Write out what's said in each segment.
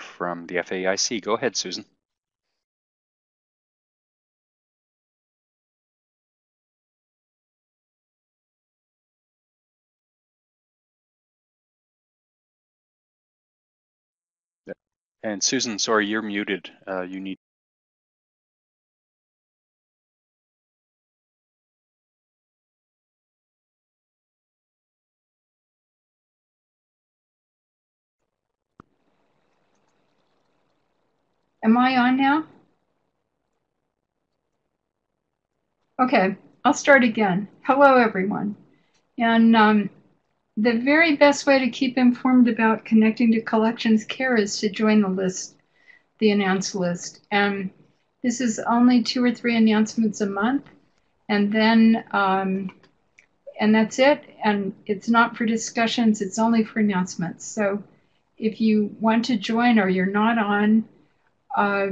From the FAIC. Go ahead, Susan. And Susan, sorry, you're muted. Uh, you need Am I on now? Okay, I'll start again. Hello, everyone. And um, the very best way to keep informed about connecting to collections care is to join the list, the announce list. And this is only two or three announcements a month. And then, um, and that's it. And it's not for discussions, it's only for announcements. So if you want to join or you're not on, uh,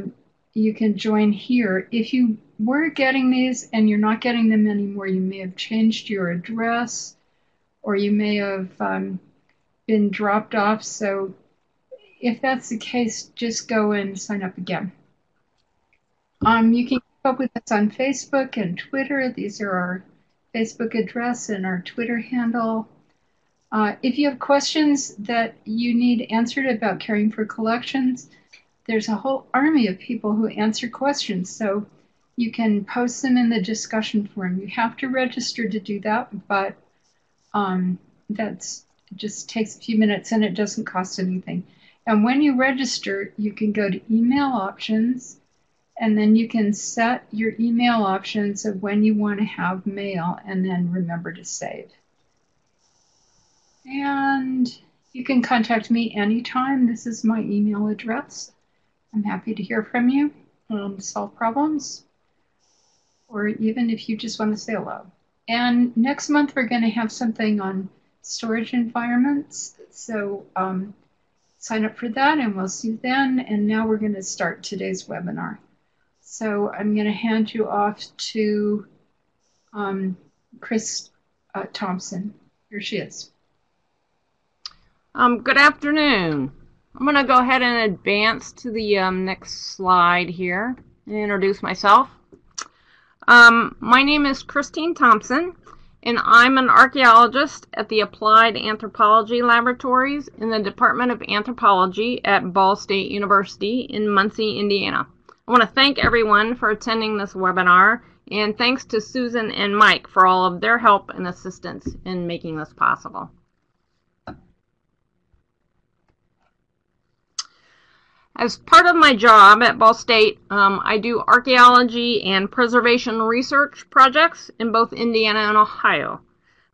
you can join here. If you were getting these and you're not getting them anymore, you may have changed your address or you may have um, been dropped off. So if that's the case, just go and sign up again. Um, you can keep up with us on Facebook and Twitter. These are our Facebook address and our Twitter handle. Uh, if you have questions that you need answered about caring for collections, there's a whole army of people who answer questions. So you can post them in the discussion forum. You have to register to do that, but um, that's just takes a few minutes and it doesn't cost anything. And when you register, you can go to email options and then you can set your email options of when you want to have mail and then remember to save. And you can contact me anytime. This is my email address. I'm happy to hear from you, um, solve problems, or even if you just want to say hello. And next month, we're going to have something on storage environments. So um, sign up for that and we'll see you then. And now we're going to start today's webinar. So I'm going to hand you off to um, Chris uh, Thompson. Here she is. Um, good afternoon. I'm going to go ahead and advance to the um, next slide here and introduce myself. Um, my name is Christine Thompson, and I'm an archaeologist at the Applied Anthropology Laboratories in the Department of Anthropology at Ball State University in Muncie, Indiana. I want to thank everyone for attending this webinar, and thanks to Susan and Mike for all of their help and assistance in making this possible. As part of my job at Ball State, um, I do archaeology and preservation research projects in both Indiana and Ohio.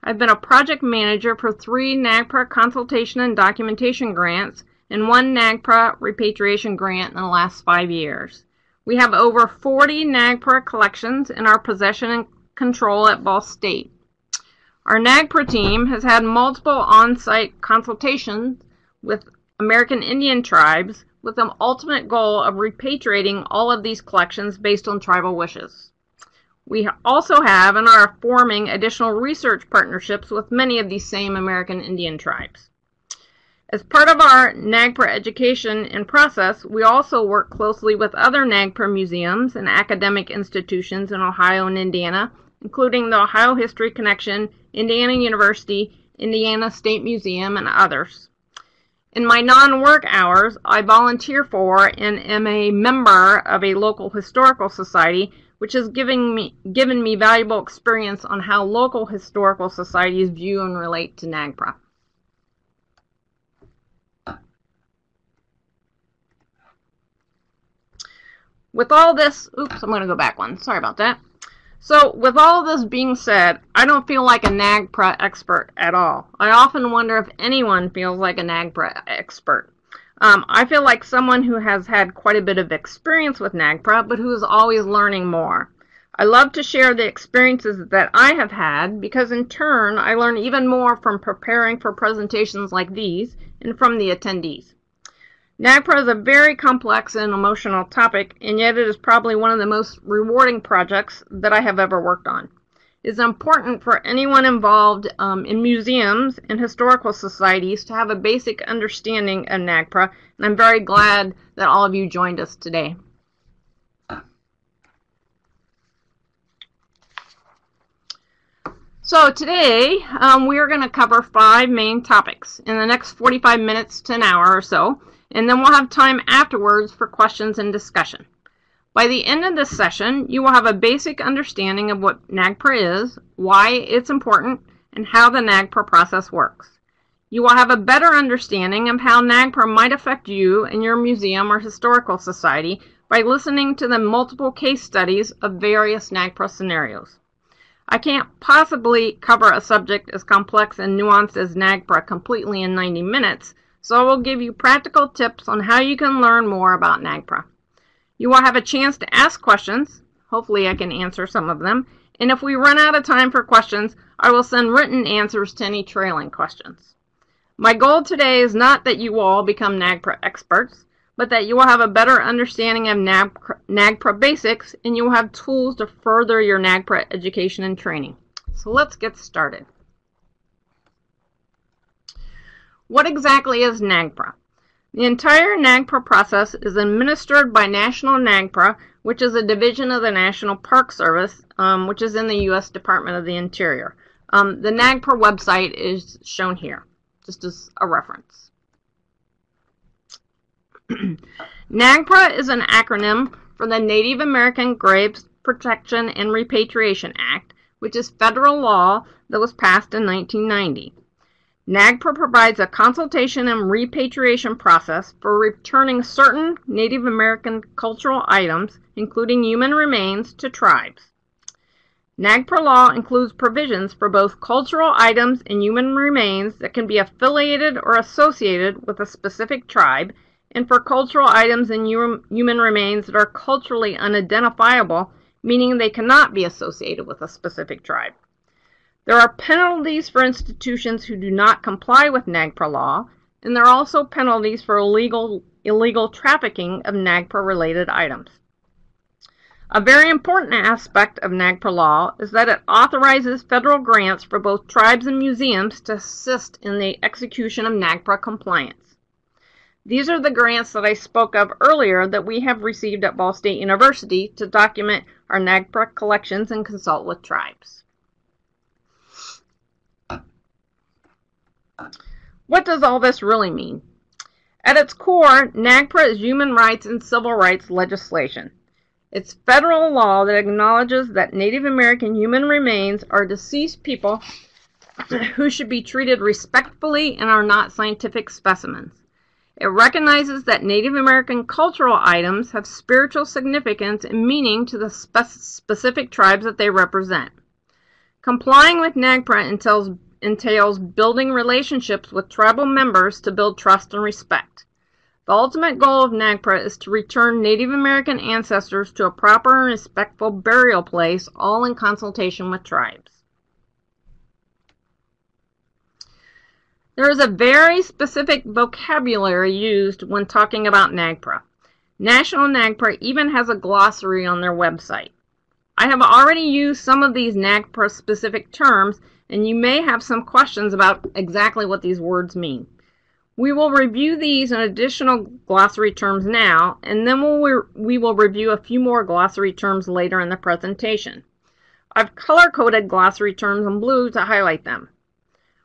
I've been a project manager for three NAGPRA consultation and documentation grants and one NAGPRA repatriation grant in the last five years. We have over 40 NAGPRA collections in our possession and control at Ball State. Our NAGPRA team has had multiple on-site consultations with American Indian tribes with the ultimate goal of repatriating all of these collections based on tribal wishes. We also have and are forming additional research partnerships with many of these same American Indian tribes. As part of our NAGPRA education and process, we also work closely with other NAGPRA museums and academic institutions in Ohio and Indiana, including the Ohio History Connection, Indiana University, Indiana State Museum, and others. In my non-work hours, I volunteer for and am a member of a local historical society, which has given me, given me valuable experience on how local historical societies view and relate to NAGPRA. With all this, oops, I'm going to go back one. Sorry about that. So, with all of this being said, I don't feel like a NAGPRA expert at all. I often wonder if anyone feels like a NAGPRA expert. Um, I feel like someone who has had quite a bit of experience with NAGPRA, but who is always learning more. I love to share the experiences that I have had because in turn I learn even more from preparing for presentations like these and from the attendees. NAGPRA is a very complex and emotional topic, and yet it is probably one of the most rewarding projects that I have ever worked on. It is important for anyone involved um, in museums and historical societies to have a basic understanding of NAGPRA, and I'm very glad that all of you joined us today. So today um, we are going to cover five main topics in the next 45 minutes to an hour or so, and then we'll have time afterwards for questions and discussion. By the end of this session, you will have a basic understanding of what NAGPRA is, why it's important, and how the NAGPRA process works. You will have a better understanding of how NAGPRA might affect you and your museum or historical society by listening to the multiple case studies of various NAGPRA scenarios. I can't possibly cover a subject as complex and nuanced as NAGPRA completely in 90 minutes, so I will give you practical tips on how you can learn more about NAGPRA. You will have a chance to ask questions. Hopefully I can answer some of them. And if we run out of time for questions, I will send written answers to any trailing questions. My goal today is not that you all become NAGPRA experts but that you will have a better understanding of NAGPRA basics and you will have tools to further your NAGPRA education and training. So let's get started. What exactly is NAGPRA? The entire NAGPRA process is administered by National NAGPRA, which is a division of the National Park Service, um, which is in the U.S. Department of the Interior. Um, the NAGPRA website is shown here, just as a reference. NAGPRA is an acronym for the Native American Graves Protection and Repatriation Act, which is federal law that was passed in 1990. NAGPRA provides a consultation and repatriation process for returning certain Native American cultural items, including human remains, to tribes. NAGPRA law includes provisions for both cultural items and human remains that can be affiliated or associated with a specific tribe and for cultural items and human remains that are culturally unidentifiable, meaning they cannot be associated with a specific tribe. There are penalties for institutions who do not comply with NAGPRA law, and there are also penalties for illegal, illegal trafficking of NAGPRA related items. A very important aspect of NAGPRA law is that it authorizes federal grants for both tribes and museums to assist in the execution of NAGPRA compliance. These are the grants that I spoke of earlier that we have received at Ball State University to document our NAGPRA collections and consult with tribes. What does all this really mean? At its core, NAGPRA is human rights and civil rights legislation. It's federal law that acknowledges that Native American human remains are deceased people who should be treated respectfully and are not scientific specimens. It recognizes that Native American cultural items have spiritual significance and meaning to the spe specific tribes that they represent. Complying with NAGPRA entails, entails building relationships with tribal members to build trust and respect. The ultimate goal of NAGPRA is to return Native American ancestors to a proper and respectful burial place, all in consultation with tribes. There is a very specific vocabulary used when talking about NAGPRA. National NAGPRA even has a glossary on their website. I have already used some of these NAGPRA specific terms, and you may have some questions about exactly what these words mean. We will review these and additional glossary terms now, and then we'll, we will review a few more glossary terms later in the presentation. I've color-coded glossary terms in blue to highlight them.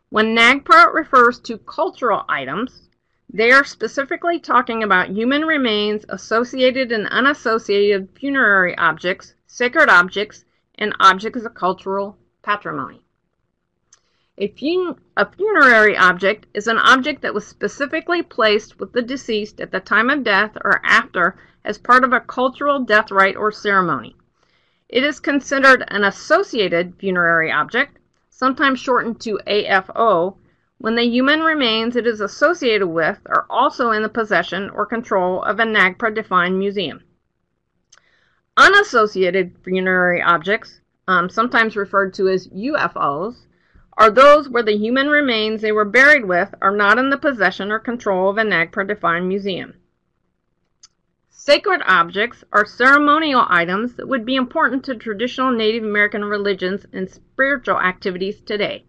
When NAGPRA refers to cultural items, they are specifically talking about human remains, associated and unassociated funerary objects, sacred objects, and objects of cultural patrimony. A, fun a, funerary object is an object that was specifically placed with the deceased at the time of death or after as part of a cultural death rite or ceremony. It is considered an associated funerary object sometimes shortened to AFO, when the human remains it is associated with are also in the possession or control of a NAGPRA defined museum. Unassociated funerary objects, um, sometimes referred to as UFOs, are those where the human remains they were buried with are not in the possession or control of a NAGPRA defined museum. Sacred objects are ceremonial items that would be important to traditional Native American religions and spiritual activities today.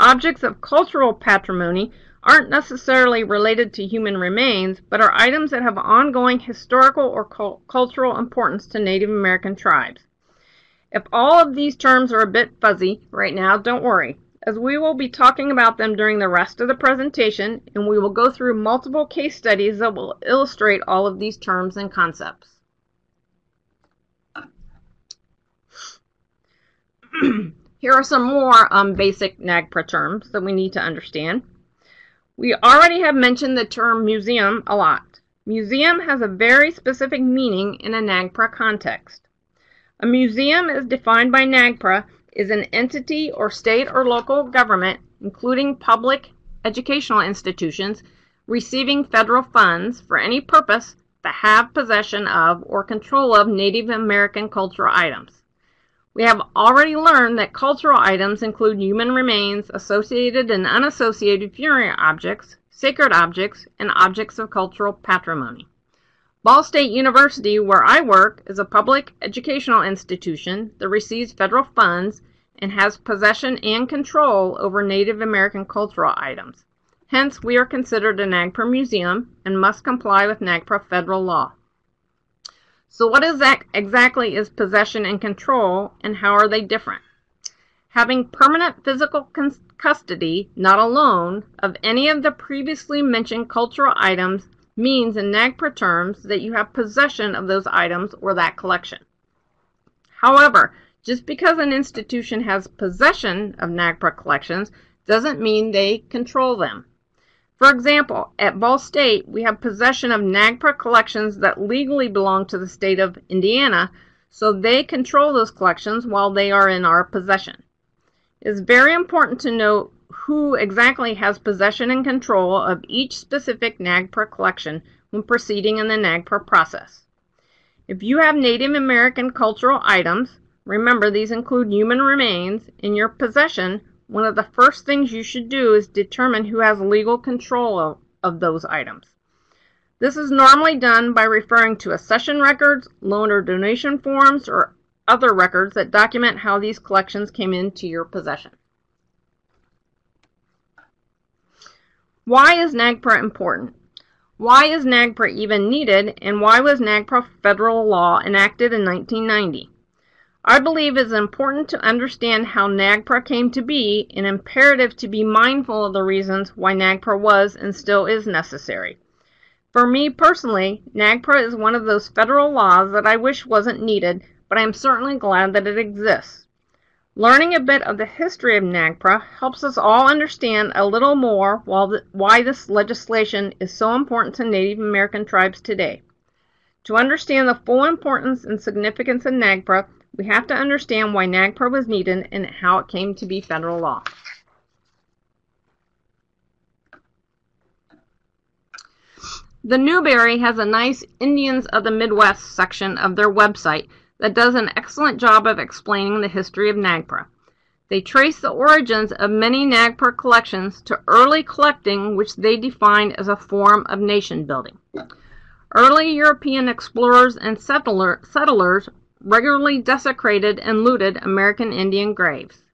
Objects of cultural patrimony aren't necessarily related to human remains, but are items that have ongoing historical or cultural importance to Native American tribes. If all of these terms are a bit fuzzy right now, don't worry, as we will be talking about them during the rest of the presentation, and we will go through multiple case studies that will illustrate all of these terms and concepts. Here are some more um, basic NAGPRA terms that we need to understand. We already have mentioned the term museum a lot. Museum has a very specific meaning in a NAGPRA context. A museum is defined by NAGPRA is an entity or state or local government, including public educational institutions, receiving federal funds for any purpose that have possession of or control of Native American cultural items. We have already learned that cultural items include human remains, associated and unassociated funerary objects, sacred objects, and objects of cultural patrimony. Ball State University, where I work, is a public educational institution that receives federal funds and has possession and control over Native American cultural items. Hence, we are considered a NAGPRA museum and must comply with NAGPRA federal law. So what is that exactly is possession and control, and how are they different? Having permanent physical custody, not alone, of any of the previously mentioned cultural items means in NAGPRA terms that you have possession of those items or that collection. However, just because an institution has possession of NAGPRA collections doesn't mean they control them. For example, at Ball State, we have possession of NAGPRA collections that legally belong to the state of Indiana, so they control those collections while they are in our possession. It is very important to note who exactly has possession and control of each specific NAGPRA collection when proceeding in the NAGPRA process. If you have Native American cultural items, remember these include human remains, in your possession, one of the first things you should do is determine who has legal control of, of those items. This is normally done by referring to accession records, loan or donation forms, or other records that document how these collections came into your possession. Why is NAGPRA important? Why is NAGPRA even needed, and why was NAGPRA federal law enacted in 1990? I believe it is important to understand how NAGPRA came to be and imperative to be mindful of the reasons why NAGPRA was and still is necessary. For me personally, NAGPRA is one of those federal laws that I wish wasn't needed, but I am certainly glad that it exists. Learning a bit of the history of NAGPRA helps us all understand a little more why this legislation is so important to Native American tribes today. To understand the full importance and significance of NAGPRA, we have to understand why NAGPRA was needed and how it came to be federal law. The Newberry has a nice Indians of the Midwest section of their website that does an excellent job of explaining the history of NAGPRA. They trace the origins of many NAGPRA collections to early collecting, which they define as a form of nation building. Early European explorers and settler, settlers regularly desecrated and looted American Indian graves.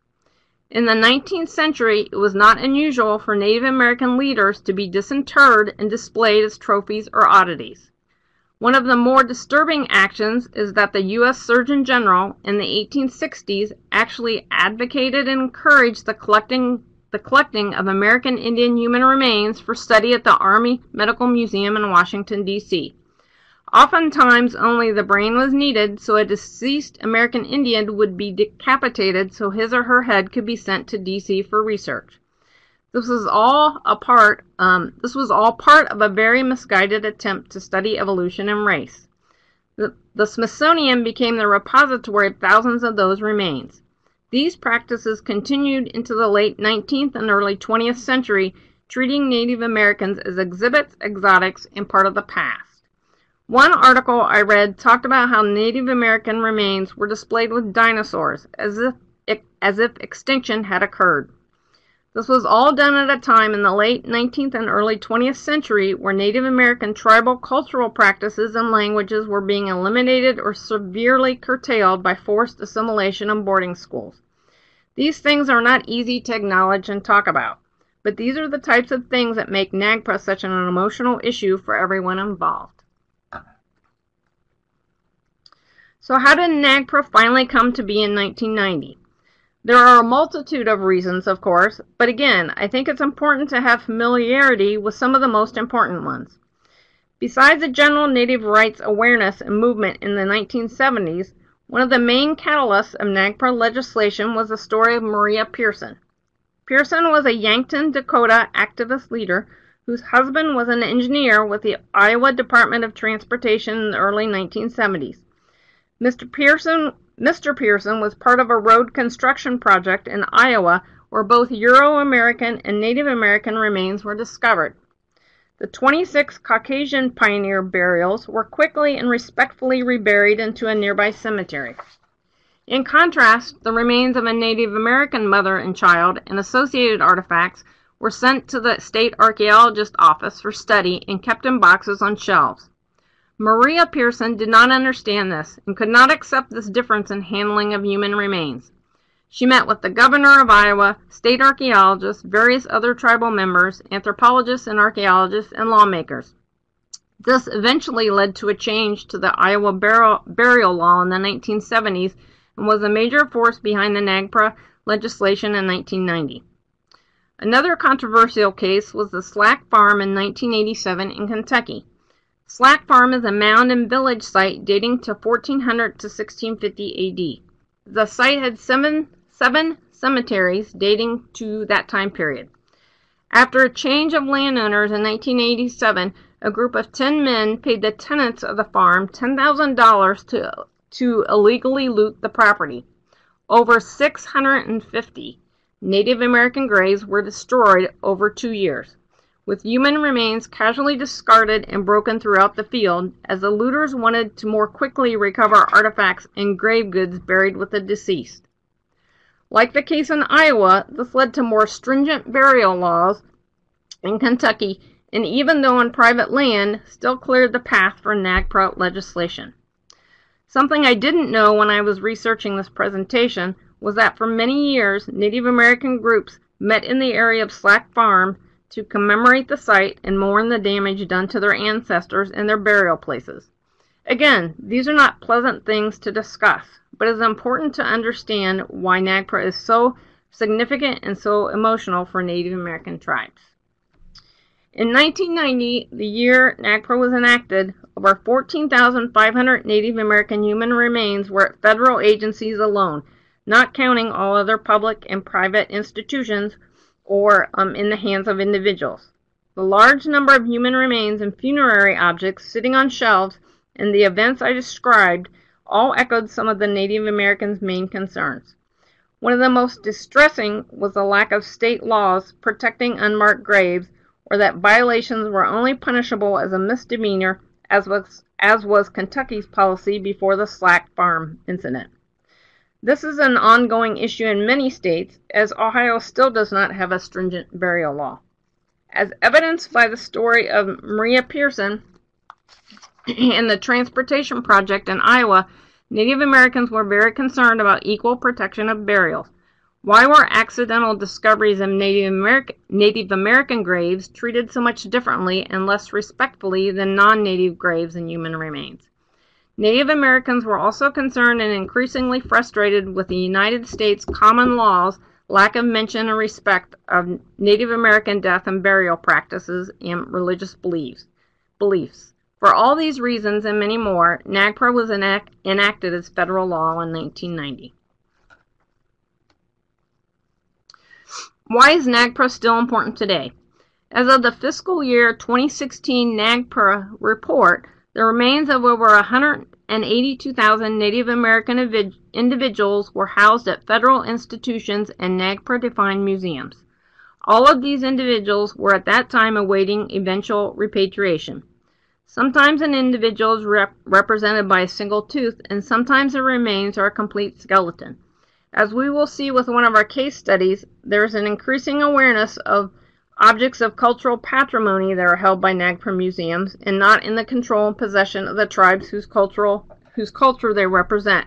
In the 19th century, it was not unusual for Native American leaders to be disinterred and displayed as trophies or oddities. One of the more disturbing actions is that the U.S. Surgeon General in the 1860s actually advocated and encouraged the collecting, the collecting of American Indian human remains for study at the Army Medical Museum in Washington, D.C. Oftentimes only the brain was needed, so a deceased American Indian would be decapitated so his or her head could be sent to DC for research. This was all a part. Um, this was all part of a very misguided attempt to study evolution and race. The, the Smithsonian became the repository of thousands of those remains. These practices continued into the late 19th and early 20th century, treating Native Americans as exhibits, exotics, and part of the past. One article I read talked about how Native American remains were displayed with dinosaurs, as if, as if extinction had occurred. This was all done at a time in the late 19th and early 20th century where Native American tribal cultural practices and languages were being eliminated or severely curtailed by forced assimilation and boarding schools. These things are not easy to acknowledge and talk about, but these are the types of things that make NAGPRA such an emotional issue for everyone involved. So how did NAGPRA finally come to be in 1990? There are a multitude of reasons, of course, but again, I think it's important to have familiarity with some of the most important ones. Besides the general native rights awareness and movement in the 1970s, one of the main catalysts of NAGPRA legislation was the story of Maria Pearson. Pearson was a Yankton, Dakota activist leader whose husband was an engineer with the Iowa Department of Transportation in the early 1970s. Mr. Pearson Mr. Pearson was part of a road construction project in Iowa where both Euro American and Native American remains were discovered. The 26 Caucasian pioneer burials were quickly and respectfully reburied into a nearby cemetery. In contrast, the remains of a Native American mother and child and associated artifacts were sent to the state archaeologist office for study and kept in boxes on shelves. Maria Pearson did not understand this and could not accept this difference in handling of human remains. She met with the governor of Iowa, state archaeologists, various other tribal members, anthropologists and archaeologists, and lawmakers. This eventually led to a change to the Iowa burial, law in the 1970s and was a major force behind the NAGPRA legislation in 1990. Another controversial case was the Slack Farm in 1987 in Kentucky. Slack Farm is a mound and village site dating to 1400 to 1650 AD. The site had seven, seven cemeteries dating to that time period. After a change of landowners in 1987, a group of 10 men paid the tenants of the farm $10,000 to, to illegally loot the property. Over 650 Native American graves were destroyed over two years with human remains casually discarded and broken throughout the field, as the looters wanted to more quickly recover artifacts and grave goods buried with the deceased. Like the case in Iowa, this led to more stringent burial laws in Kentucky, and even though on private land, still cleared the path for NAGPRA legislation. Something I didn't know when I was researching this presentation was that for many years, Native American groups met in the area of Slack Farm to commemorate the site and mourn the damage done to their ancestors and their burial places. Again, these are not pleasant things to discuss, but it is important to understand why NAGPRA is so significant and so emotional for Native American tribes. In 1990, the year NAGPRA was enacted, over 14,500 Native American human remains were at federal agencies alone, not counting all other public and private institutions or um, in the hands of individuals. The large number of human remains and funerary objects sitting on shelves and the events I described all echoed some of the Native Americans' main concerns. One of the most distressing was the lack of state laws protecting unmarked graves, or that violations were only punishable as a misdemeanor, as was, as was Kentucky's policy before the Slack Farm incident. This is an ongoing issue in many states, as Ohio still does not have a stringent burial law. As evidenced by the story of Maria Pearson and the Transportation Project in Iowa, Native Americans were very concerned about equal protection of burials. Why were accidental discoveries of Native, American, Native American graves treated so much differently and less respectfully than non native graves and human remains? Native Americans were also concerned and increasingly frustrated with the United States common law's lack of mention and respect of Native American death and burial practices and religious beliefs. beliefs. For all these reasons and many more, NAGPRA was enact enacted as federal law in 1990. Why is NAGPRA still important today? As of the fiscal year 2016 NAGPRA report, the remains of over 182,000 Native American individuals were housed at federal institutions and NAGPRA-defined museums. All of these individuals were at that time awaiting eventual repatriation. Sometimes an individual is rep represented by a single tooth, and sometimes the remains are a complete skeleton. As we will see with one of our case studies, there is an increasing awareness of objects of cultural patrimony that are held by NAGPRA museums and not in the control and possession of the tribes whose cultural whose culture they represent.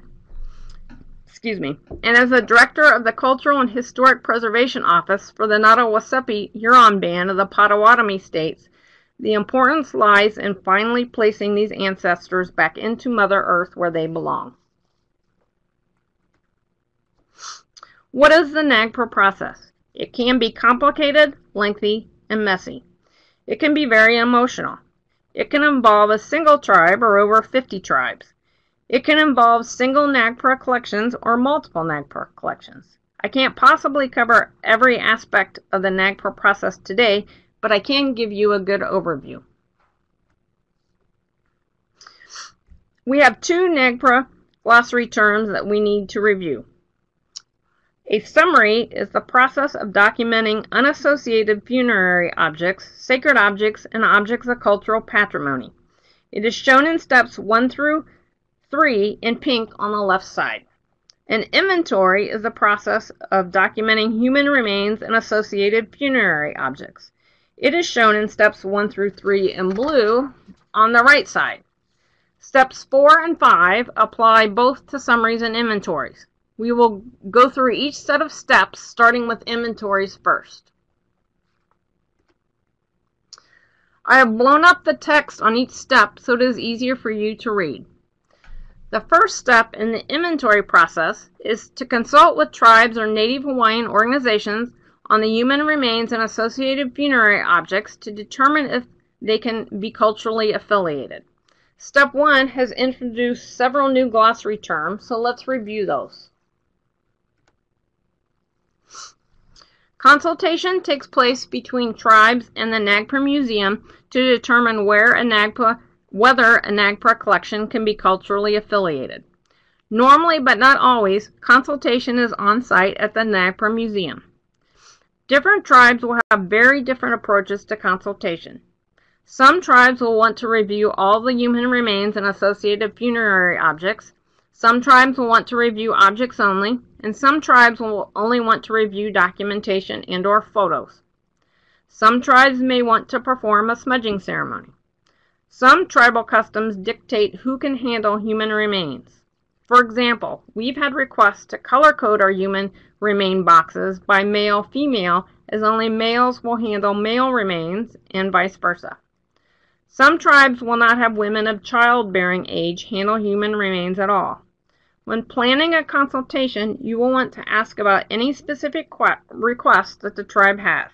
Excuse me. And as the director of the Cultural and Historic Preservation Office for the Nottawaseppi Huron Band of the Potawatomi States, the importance lies in finally placing these ancestors back into Mother Earth where they belong. What is the NAGPRA process? It can be complicated, lengthy, and messy. It can be very emotional. It can involve a single tribe or over 50 tribes. It can involve single NAGPRA collections or multiple NAGPRA collections. I can't possibly cover every aspect of the NAGPRA process today, but I can give you a good overview. We have two NAGPRA glossary terms that we need to review. A summary is the process of documenting unassociated funerary objects, sacred objects, and objects of cultural patrimony. It is shown in steps 1 through 3 in pink on the left side. An inventory is the process of documenting human remains and associated funerary objects. It is shown in steps 1 through 3 in blue on the right side. Steps 4 and 5 apply both to summaries and inventories. We will go through each set of steps, starting with inventories first. I have blown up the text on each step so it is easier for you to read. The first step in the inventory process is to consult with tribes or Native Hawaiian organizations on the human remains and associated funerary objects to determine if they can be culturally affiliated. Step 1 has introduced several new glossary terms, so let's review those. Consultation takes place between tribes and the NAGPRA Museum to determine where a whether a NAGPRA collection can be culturally affiliated. Normally, but not always, consultation is on site at the NAGPRA Museum. Different tribes will have very different approaches to consultation. Some tribes will want to review all the human remains and associated funerary objects, some tribes will want to review objects only, and some tribes will only want to review documentation and or photos. Some tribes may want to perform a smudging ceremony. Some tribal customs dictate who can handle human remains. For example, we've had requests to color code our human remain boxes by male female as only males will handle male remains and vice versa. Some tribes will not have women of childbearing age handle human remains at all. When planning a consultation, you will want to ask about any specific requests that the tribe has.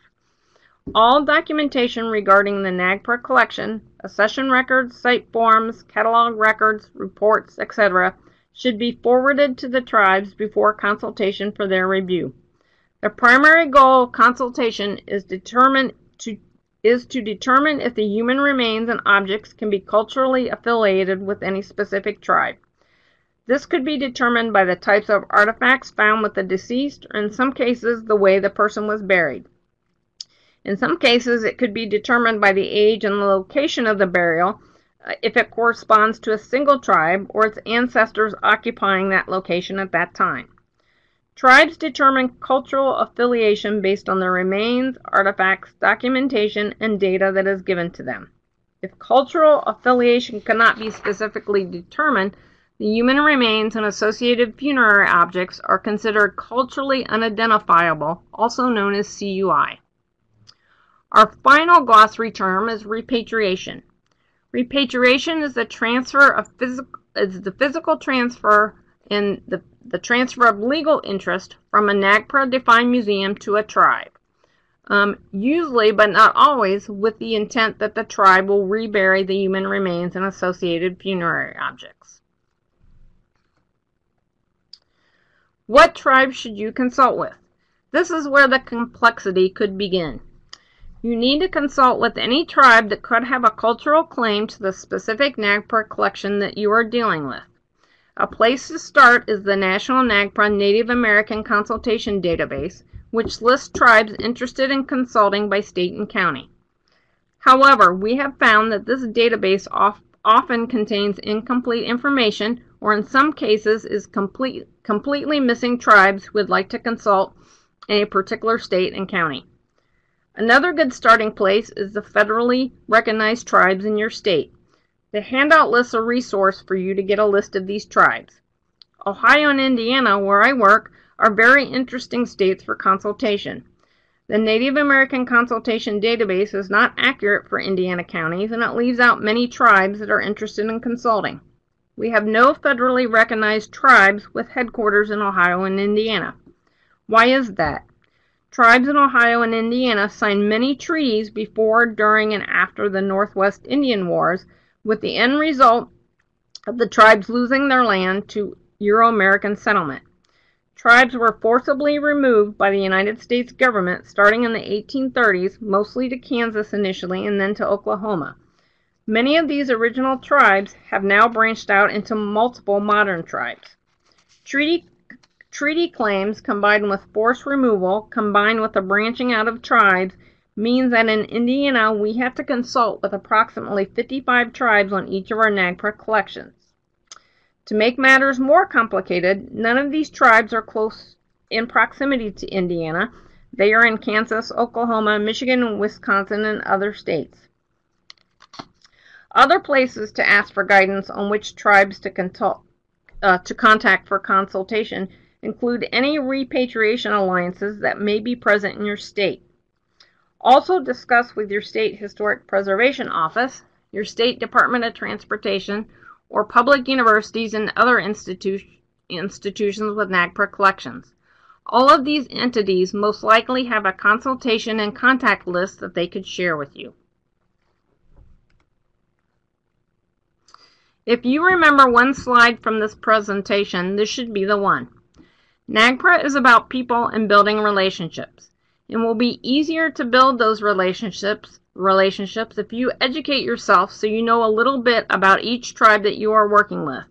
All documentation regarding the NAGPRA collection, accession records, site forms, catalog records, reports, etc., should be forwarded to the tribes before consultation for their review. The primary goal of consultation is to is to determine if the human remains and objects can be culturally affiliated with any specific tribe. This could be determined by the types of artifacts found with the deceased, or in some cases, the way the person was buried. In some cases, it could be determined by the age and the location of the burial, uh, if it corresponds to a single tribe or its ancestors occupying that location at that time. Tribes determine cultural affiliation based on the remains, artifacts, documentation, and data that is given to them. If cultural affiliation cannot be specifically determined, the human remains and associated funerary objects are considered culturally unidentifiable, also known as CUI. Our final glossary term is repatriation. Repatriation is the transfer of physical is the physical transfer and the, the transfer of legal interest from a NAGPRA defined museum to a tribe. Um, usually, but not always, with the intent that the tribe will rebury the human remains and associated funerary objects. What tribe should you consult with? This is where the complexity could begin. You need to consult with any tribe that could have a cultural claim to the specific NAGPRA collection that you are dealing with. A place to start is the National NAGPRA Native American Consultation Database, which lists tribes interested in consulting by state and county. However, we have found that this database off often contains incomplete information or in some cases is complete, completely missing tribes would like to consult in a particular state and county. Another good starting place is the federally recognized tribes in your state. The handout lists a resource for you to get a list of these tribes. Ohio and Indiana, where I work, are very interesting states for consultation. The Native American Consultation Database is not accurate for Indiana counties and it leaves out many tribes that are interested in consulting. We have no federally recognized tribes with headquarters in Ohio and Indiana. Why is that? Tribes in Ohio and Indiana signed many treaties before, during, and after the Northwest Indian Wars, with the end result of the tribes losing their land to Euro American settlement. Tribes were forcibly removed by the United States government starting in the 1830s, mostly to Kansas initially and then to Oklahoma. Many of these original tribes have now branched out into multiple modern tribes. Treaty, treaty claims combined with forced removal, combined with the branching out of tribes, means that in Indiana we have to consult with approximately 55 tribes on each of our NAGPRA collections. To make matters more complicated, none of these tribes are close in proximity to Indiana. They are in Kansas, Oklahoma, Michigan, Wisconsin, and other states. Other places to ask for guidance on which tribes to, consult, uh, to contact for consultation include any repatriation alliances that may be present in your state. Also discuss with your state historic preservation office, your state department of transportation, or public universities and other institu institutions with NAGPRA collections. All of these entities most likely have a consultation and contact list that they could share with you. If you remember one slide from this presentation, this should be the one. NAGPRA is about people and building relationships. It will be easier to build those relationships relationships if you educate yourself so you know a little bit about each tribe that you are working with.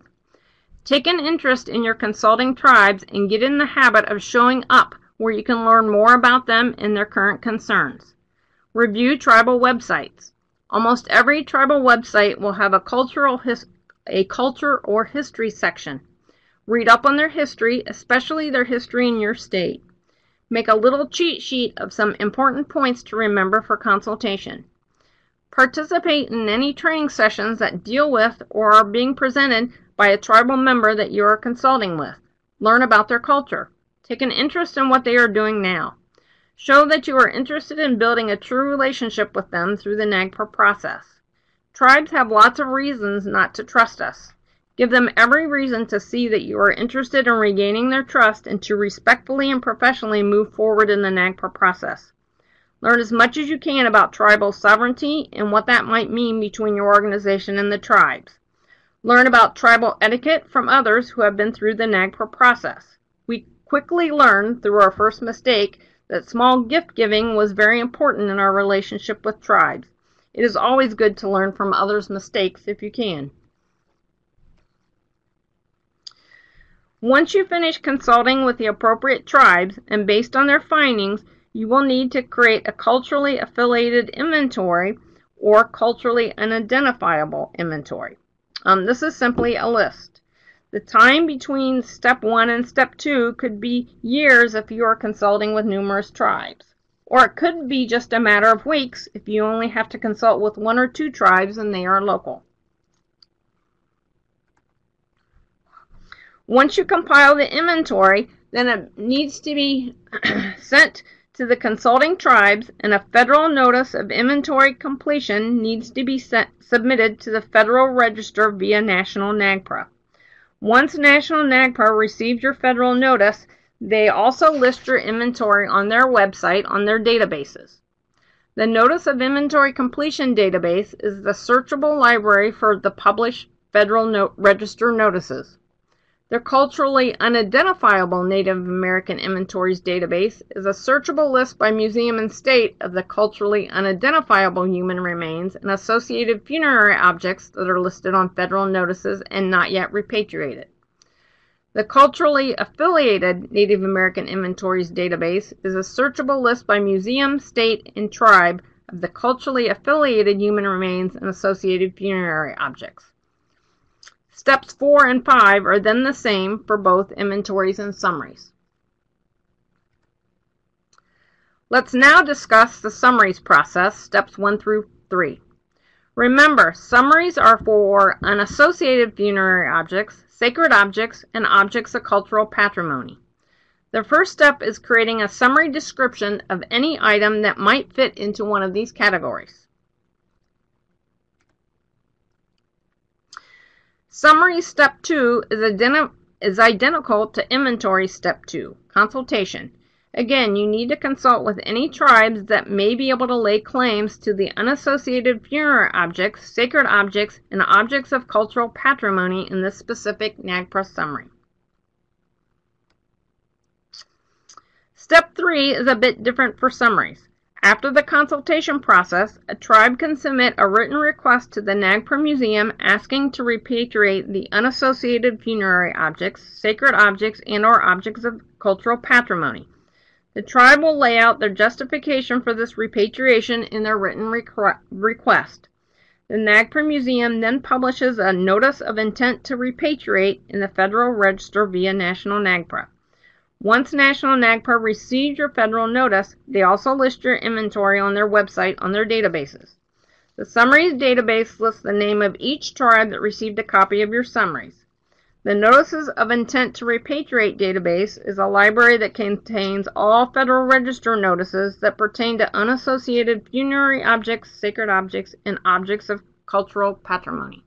Take an interest in your consulting tribes and get in the habit of showing up where you can learn more about them and their current concerns. Review tribal websites. Almost every tribal website will have a cultural a culture or history section. Read up on their history, especially their history in your state. Make a little cheat sheet of some important points to remember for consultation. Participate in any training sessions that deal with or are being presented by a tribal member that you are consulting with. Learn about their culture. Take an interest in what they are doing now. Show that you are interested in building a true relationship with them through the NAGPRA process. Tribes have lots of reasons not to trust us. Give them every reason to see that you are interested in regaining their trust and to respectfully and professionally move forward in the NAGPRA process. Learn as much as you can about tribal sovereignty and what that might mean between your organization and the tribes. Learn about tribal etiquette from others who have been through the NAGPRA process. We quickly learned through our first mistake that small gift giving was very important in our relationship with tribes. It is always good to learn from others' mistakes if you can. Once you finish consulting with the appropriate tribes, and based on their findings, you will need to create a culturally affiliated inventory or culturally unidentifiable inventory. Um, this is simply a list. The time between step one and step two could be years if you are consulting with numerous tribes. Or it could be just a matter of weeks if you only have to consult with one or two tribes and they are local. Once you compile the inventory, then it needs to be sent to the consulting tribes and a federal notice of inventory completion needs to be sent, submitted to the Federal Register via National NAGPRA. Once National NAGPRA receives your federal notice, they also list your inventory on their website on their databases. The Notice of Inventory Completion database is the searchable library for the published Federal no Register notices. The culturally unidentifiable Native American Inventories database is a searchable list by museum and state of the culturally unidentifiable human remains and associated funerary objects that are listed on federal notices and not yet repatriated. The culturally affiliated Native American Inventories database is a searchable list by museum, state, and tribe of the culturally affiliated human remains and associated funerary objects. Steps 4 and 5 are then the same for both inventories and summaries. Let's now discuss the summaries process, steps 1 through 3. Remember, summaries are for unassociated funerary objects, sacred objects, and objects of cultural patrimony. The first step is creating a summary description of any item that might fit into one of these categories. Summary step 2 is, identi is identical to inventory step 2, consultation. Again, you need to consult with any tribes that may be able to lay claims to the unassociated funerary objects, sacred objects, and objects of cultural patrimony in this specific NAGPRA summary. Step 3 is a bit different for summaries. After the consultation process, a tribe can submit a written request to the NAGPRA Museum asking to repatriate the unassociated funerary objects, sacred objects, and or objects of cultural patrimony. The tribe will lay out their justification for this repatriation in their written request. The NAGPRA Museum then publishes a Notice of Intent to Repatriate in the Federal Register via National NAGPRA. Once National NAGPRA receives your federal notice, they also list your inventory on their website on their databases. The summaries database lists the name of each tribe that received a copy of your summaries. The Notices of Intent to Repatriate database is a library that contains all Federal Register notices that pertain to unassociated funerary objects, sacred objects, and objects of cultural patrimony.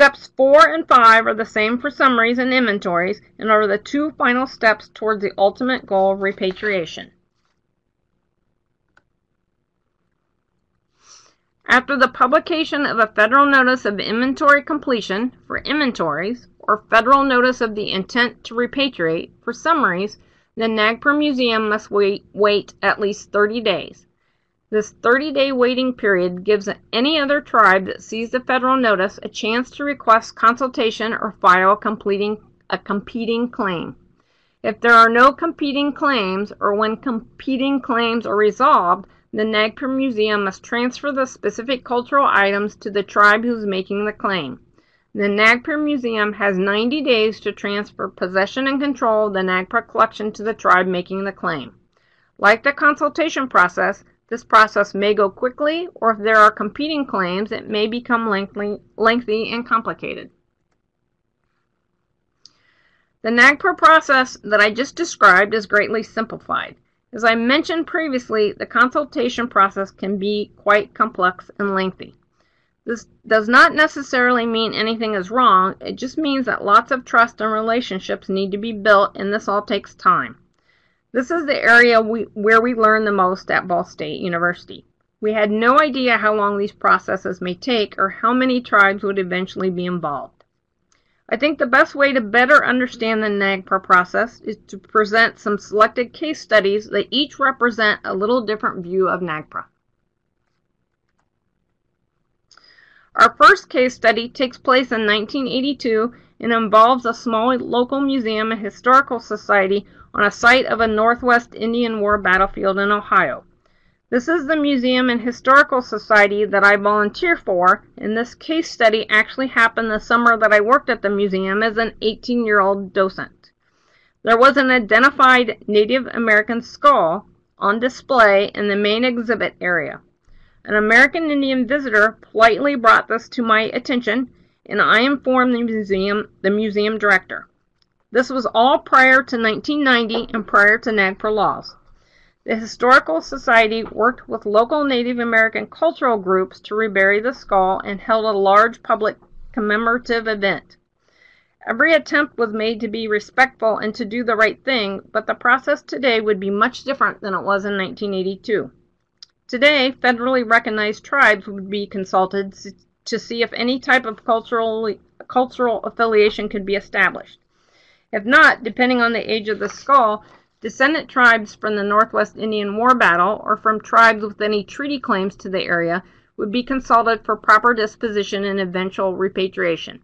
Steps 4 and 5 are the same for summaries and inventories and are the two final steps towards the ultimate goal of repatriation. After the publication of a federal notice of inventory completion for inventories or federal notice of the intent to repatriate for summaries, the NAGPRA Museum must wait, wait at least 30 days. This 30-day waiting period gives any other tribe that sees the federal notice a chance to request consultation or file completing a competing claim. If there are no competing claims or when competing claims are resolved, the NAGPRA Museum must transfer the specific cultural items to the tribe who's making the claim. The NAGPRA Museum has 90 days to transfer possession and control of the NAGPRA collection to the tribe making the claim. Like the consultation process, this process may go quickly, or if there are competing claims, it may become lengthy, lengthy and complicated. The NAGPRA process that I just described is greatly simplified. As I mentioned previously, the consultation process can be quite complex and lengthy. This does not necessarily mean anything is wrong, it just means that lots of trust and relationships need to be built, and this all takes time. This is the area we, where we learn the most at Ball State University. We had no idea how long these processes may take or how many tribes would eventually be involved. I think the best way to better understand the NAGPRA process is to present some selected case studies that each represent a little different view of NAGPRA. Our first case study takes place in 1982 and involves a small local museum and historical society on a site of a Northwest Indian War battlefield in Ohio. This is the Museum and Historical Society that I volunteer for, and this case study actually happened the summer that I worked at the museum as an 18 year old docent. There was an identified Native American skull on display in the main exhibit area. An American Indian visitor politely brought this to my attention, and I informed the museum, the museum director. This was all prior to 1990 and prior to NAGPRA laws. The Historical Society worked with local Native American cultural groups to rebury the skull and held a large public commemorative event. Every attempt was made to be respectful and to do the right thing, but the process today would be much different than it was in 1982. Today, federally recognized tribes would be consulted to see if any type of cultural, cultural affiliation could be established. If not, depending on the age of the skull, descendant tribes from the Northwest Indian War battle or from tribes with any treaty claims to the area would be consulted for proper disposition and eventual repatriation.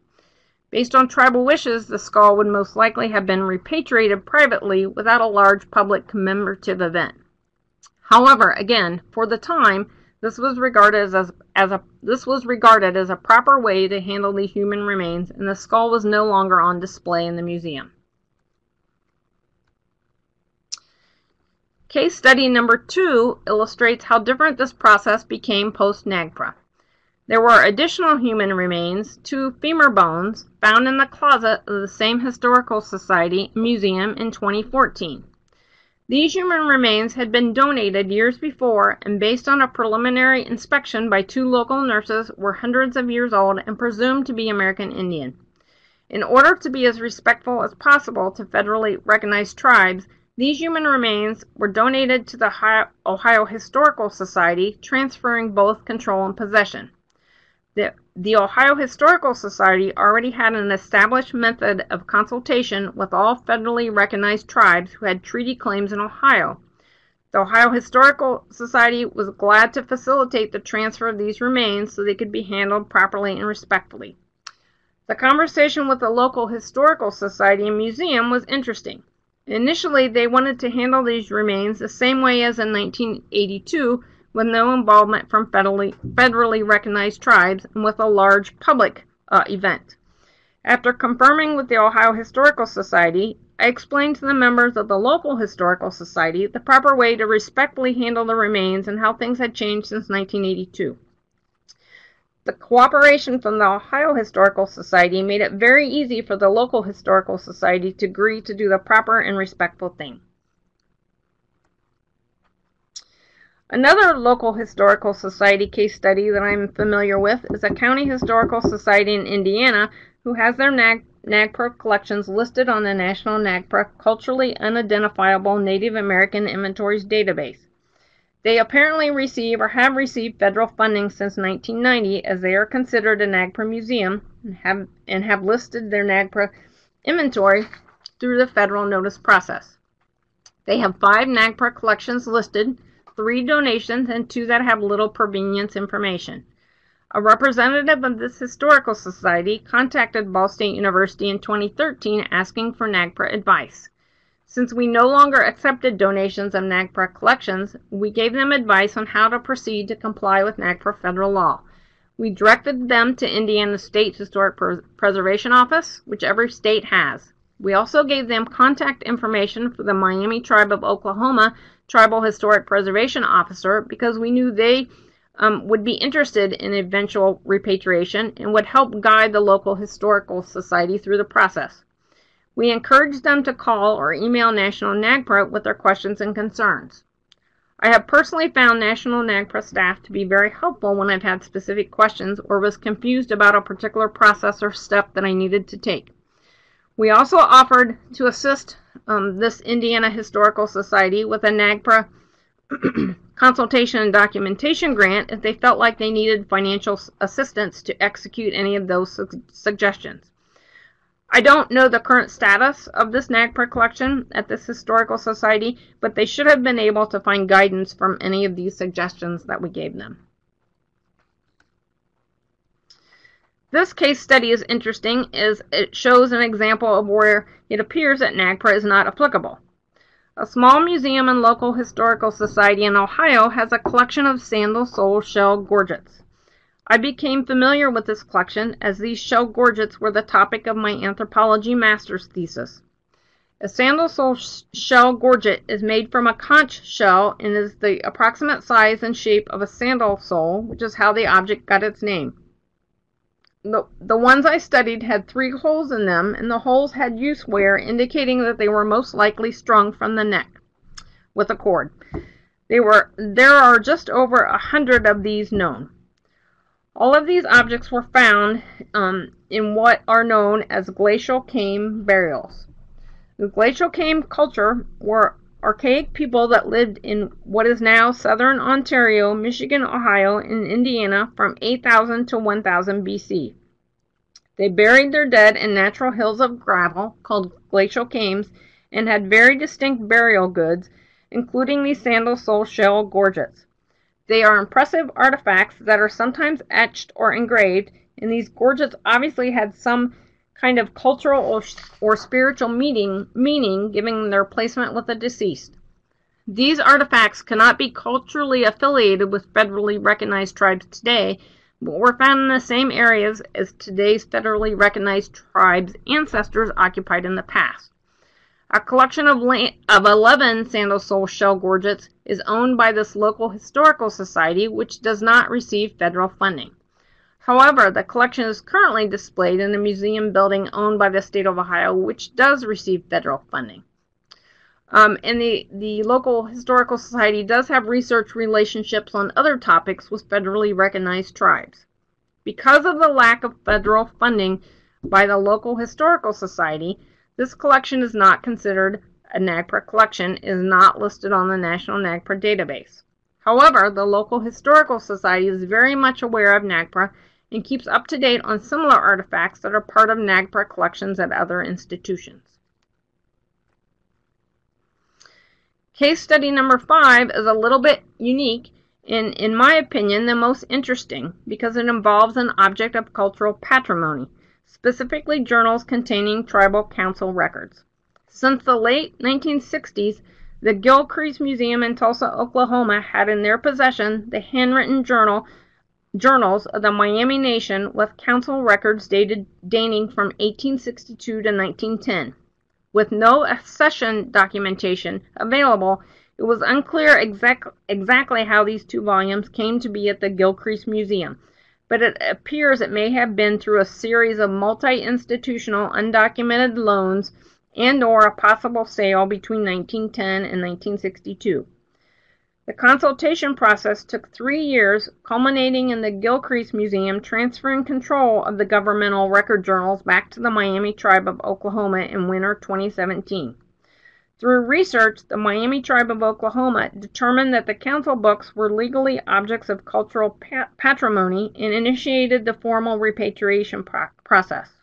Based on tribal wishes, the skull would most likely have been repatriated privately without a large public commemorative event. However, again, for the time, this was regarded as, as a this was regarded as a proper way to handle the human remains, and the skull was no longer on display in the museum. Case study number two illustrates how different this process became post-NAGPRA. There were additional human remains, two femur bones, found in the closet of the same Historical Society museum in 2014. These human remains had been donated years before and based on a preliminary inspection by two local nurses were hundreds of years old and presumed to be American Indian. In order to be as respectful as possible to federally recognized tribes, these human remains were donated to the Ohio Historical Society, transferring both control and possession. The, the Ohio Historical Society already had an established method of consultation with all federally recognized tribes who had treaty claims in Ohio. The Ohio Historical Society was glad to facilitate the transfer of these remains so they could be handled properly and respectfully. The conversation with the local Historical Society and Museum was interesting. Initially, they wanted to handle these remains the same way as in 1982 with no involvement from federally, federally recognized tribes and with a large public uh, event. After confirming with the Ohio Historical Society, I explained to the members of the local Historical Society the proper way to respectfully handle the remains and how things had changed since 1982. The cooperation from the Ohio Historical Society made it very easy for the local Historical Society to agree to do the proper and respectful thing. Another local historical society case study that I'm familiar with is a county historical society in Indiana who has their NAG NAGPRA collections listed on the National NAGPRA Culturally Unidentifiable Native American Inventories database. They apparently receive or have received federal funding since 1990 as they are considered a NAGPRA museum and have, and have listed their NAGPRA inventory through the federal notice process. They have five NAGPRA collections listed three donations, and two that have little provenience information. A representative of this historical society contacted Ball State University in 2013 asking for NAGPRA advice. Since we no longer accepted donations of NAGPRA collections, we gave them advice on how to proceed to comply with NAGPRA federal law. We directed them to Indiana State Historic Preservation Office, which every state has. We also gave them contact information for the Miami Tribe of Oklahoma Tribal Historic Preservation Officer because we knew they um, would be interested in eventual repatriation and would help guide the local historical society through the process. We encourage them to call or email National NAGPRA with their questions and concerns. I have personally found National NAGPRA staff to be very helpful when I've had specific questions or was confused about a particular process or step that I needed to take. We also offered to assist um, this Indiana Historical Society with a NAGPRA consultation and documentation grant if they felt like they needed financial assistance to execute any of those su suggestions. I don't know the current status of this NAGPRA collection at this historical society, but they should have been able to find guidance from any of these suggestions that we gave them. This case study is interesting as it shows an example of where it appears that NAGPRA is not applicable. A small museum and local historical society in Ohio has a collection of sandal sole shell gorgets. I became familiar with this collection as these shell gorgets were the topic of my anthropology master's thesis. A sandal sole shell gorget is made from a conch shell and is the approximate size and shape of a sandal sole, which is how the object got its name the, the ones I studied had three holes in them, and the holes had use wear, indicating that they were most likely strung from the neck with a cord. They were, there are just over a hundred of these known. All of these objects were found um, in what are known as glacial kame burials. The glacial kame culture were archaic people that lived in what is now southern Ontario, Michigan, Ohio, and Indiana from 8000 to 1000 BC. They buried their dead in natural hills of gravel called glacial kames and had very distinct burial goods, including these sandal sole shell gorgets. They are impressive artifacts that are sometimes etched or engraved, and these gorgets obviously had some kind of cultural or, or spiritual meaning, meaning, giving their placement with the deceased. These artifacts cannot be culturally affiliated with federally recognized tribes today, but were found in the same areas as today's federally recognized tribes' ancestors occupied in the past. A collection of, of 11 sandal sole shell gorgets is owned by this local historical society, which does not receive federal funding. However, the collection is currently displayed in a museum building owned by the state of Ohio, which does receive federal funding. Um, and the, the local historical society does have research relationships on other topics with federally recognized tribes. Because of the lack of federal funding by the local historical society, this collection is not considered a NAGPRA collection, is not listed on the National NAGPRA database. However, the local historical society is very much aware of NAGPRA and keeps up to date on similar artifacts that are part of NAGPRA collections at other institutions. Case study number five is a little bit unique and, in my opinion, the most interesting because it involves an object of cultural patrimony, specifically journals containing tribal council records. Since the late 1960s, the Gilcrease Museum in Tulsa, Oklahoma had in their possession the handwritten journal journals of the Miami Nation with council records dated dating from 1862 to 1910. With no accession documentation available, it was unclear exact, exactly how these two volumes came to be at the Gilcrease Museum, but it appears it may have been through a series of multi-institutional undocumented loans and or a possible sale between 1910 and 1962. The consultation process took three years, culminating in the Gilcrease Museum transferring control of the governmental record journals back to the Miami Tribe of Oklahoma in winter 2017. Through research, the Miami Tribe of Oklahoma determined that the council books were legally objects of cultural pat patrimony and initiated the formal repatriation pro process.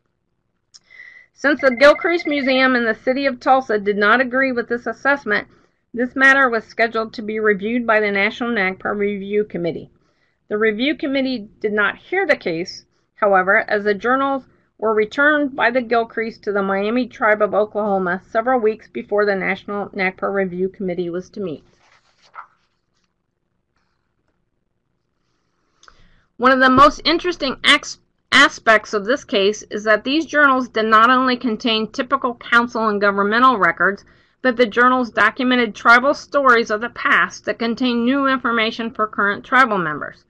Since the Gilcrease Museum and the City of Tulsa did not agree with this assessment, this matter was scheduled to be reviewed by the National NAGPRA Review Committee. The review committee did not hear the case, however, as the journals were returned by the Gilcrease to the Miami Tribe of Oklahoma several weeks before the National NAGPRA Review Committee was to meet. One of the most interesting aspects of this case is that these journals did not only contain typical council and governmental records, but the journals documented tribal stories of the past that contain new information for current tribal members.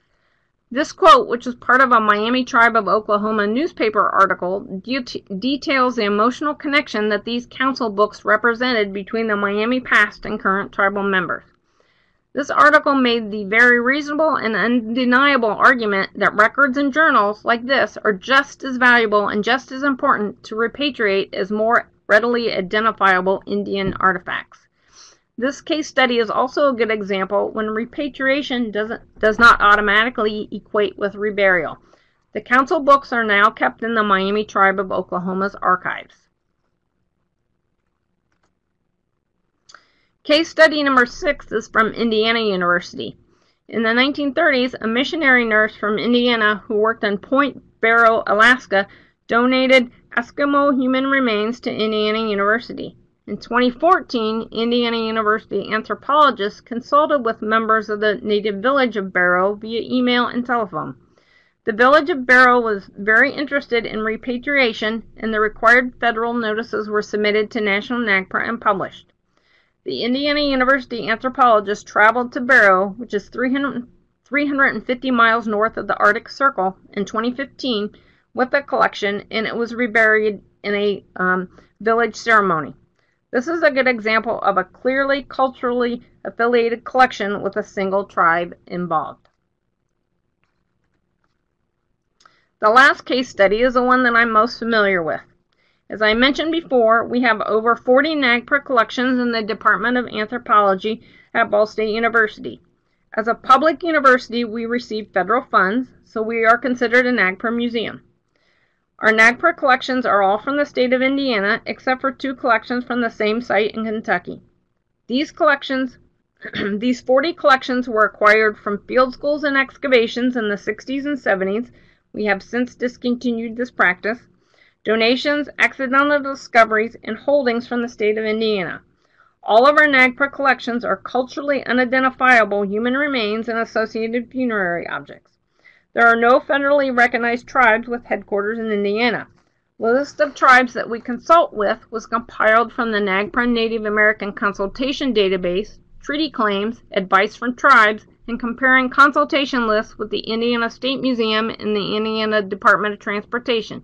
This quote, which is part of a Miami Tribe of Oklahoma newspaper article, de details the emotional connection that these council books represented between the Miami past and current tribal members. This article made the very reasonable and undeniable argument that records and journals like this are just as valuable and just as important to repatriate as more readily identifiable Indian artifacts. This case study is also a good example when repatriation doesn't, does not automatically equate with reburial. The council books are now kept in the Miami Tribe of Oklahoma's archives. Case study number six is from Indiana University. In the 1930s, a missionary nurse from Indiana who worked on Point Barrow, Alaska, donated Eskimo human remains to Indiana University. In 2014, Indiana University anthropologists consulted with members of the native village of Barrow via email and telephone. The village of Barrow was very interested in repatriation, and the required federal notices were submitted to National NAGPRA and published. The Indiana University anthropologists traveled to Barrow, which is 300, 350 miles north of the Arctic Circle, in 2015 with a collection and it was reburied in a um, village ceremony. This is a good example of a clearly culturally affiliated collection with a single tribe involved. The last case study is the one that I'm most familiar with. As I mentioned before, we have over 40 NAGPRA collections in the Department of Anthropology at Ball State University. As a public university, we receive federal funds, so we are considered a NAGPRA museum. Our NAGPRA collections are all from the state of Indiana, except for two collections from the same site in Kentucky. These collections, these 40 collections were acquired from field schools and excavations in the 60s and 70s. We have since discontinued this practice. Donations, accidental discoveries, and holdings from the state of Indiana. All of our NAGPRA collections are culturally unidentifiable human remains and associated funerary objects. There are no federally recognized tribes with headquarters in Indiana. The list of tribes that we consult with was compiled from the NAGPRA Native American Consultation Database, treaty claims, advice from tribes, and comparing consultation lists with the Indiana State Museum and the Indiana Department of Transportation.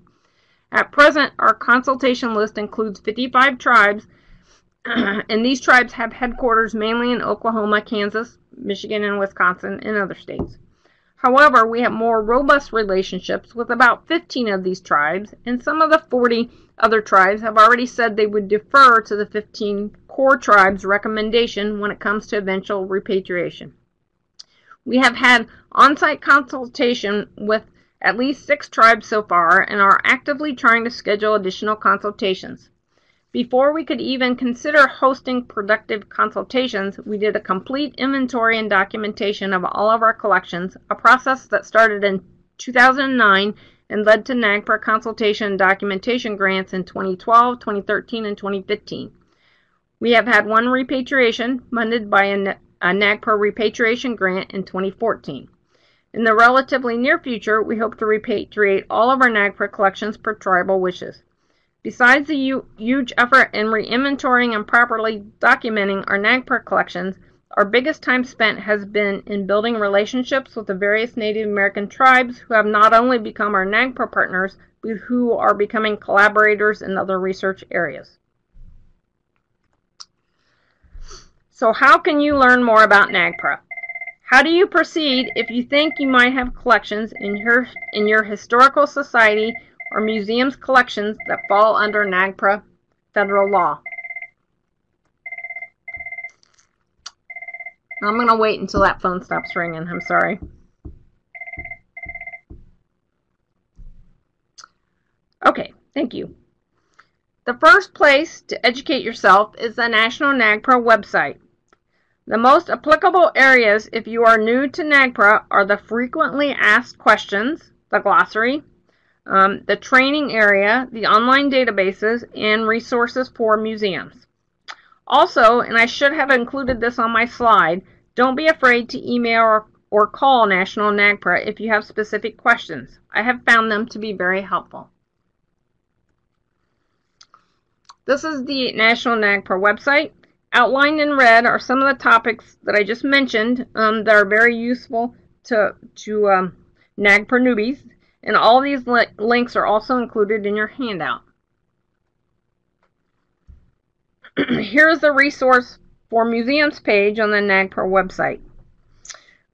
At present, our consultation list includes 55 tribes and these tribes have headquarters mainly in Oklahoma, Kansas, Michigan, and Wisconsin, and other states. However, we have more robust relationships with about 15 of these tribes, and some of the 40 other tribes have already said they would defer to the 15 core tribes' recommendation when it comes to eventual repatriation. We have had on site consultation with at least six tribes so far and are actively trying to schedule additional consultations. Before we could even consider hosting productive consultations, we did a complete inventory and documentation of all of our collections, a process that started in 2009 and led to NAGPRA consultation and documentation grants in 2012, 2013, and 2015. We have had one repatriation funded by a, NAGPRA repatriation grant in 2014. In the relatively near future, we hope to repatriate all of our NAGPRA collections per tribal wishes. Besides the huge effort in re-inventorying and properly documenting our NAGPRA collections, our biggest time spent has been in building relationships with the various Native American tribes who have not only become our NAGPRA partners, but who are becoming collaborators in other research areas. So how can you learn more about NAGPRA? How do you proceed if you think you might have collections in your, in your historical society or museum's collections that fall under NAGPRA federal law. I'm going to wait until that phone stops ringing. I'm sorry. Okay, thank you. The first place to educate yourself is the National NAGPRA website. The most applicable areas if you are new to NAGPRA are the frequently asked questions, the glossary, um, the training area, the online databases, and resources for museums. Also, and I should have included this on my slide, don't be afraid to email or, or call National NAGPRA if you have specific questions. I have found them to be very helpful. This is the National NAGPRA website. Outlined in red are some of the topics that I just mentioned um, that are very useful to, to um, NAGPRA newbies. And all these li links are also included in your handout. Here's the resource for museums page on the NAGPRA website.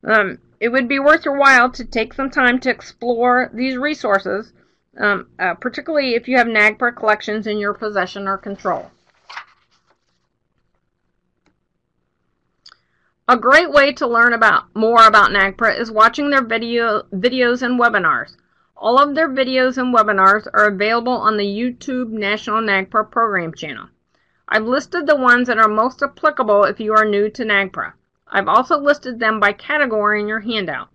Um, it would be worth your while to take some time to explore these resources, um, uh, particularly if you have NAGPRA collections in your possession or control. A great way to learn about more about NAGPRA is watching their video, videos and webinars. All of their videos and webinars are available on the YouTube National NAGPRA program channel. I've listed the ones that are most applicable if you are new to NAGPRA. I've also listed them by category in your handout.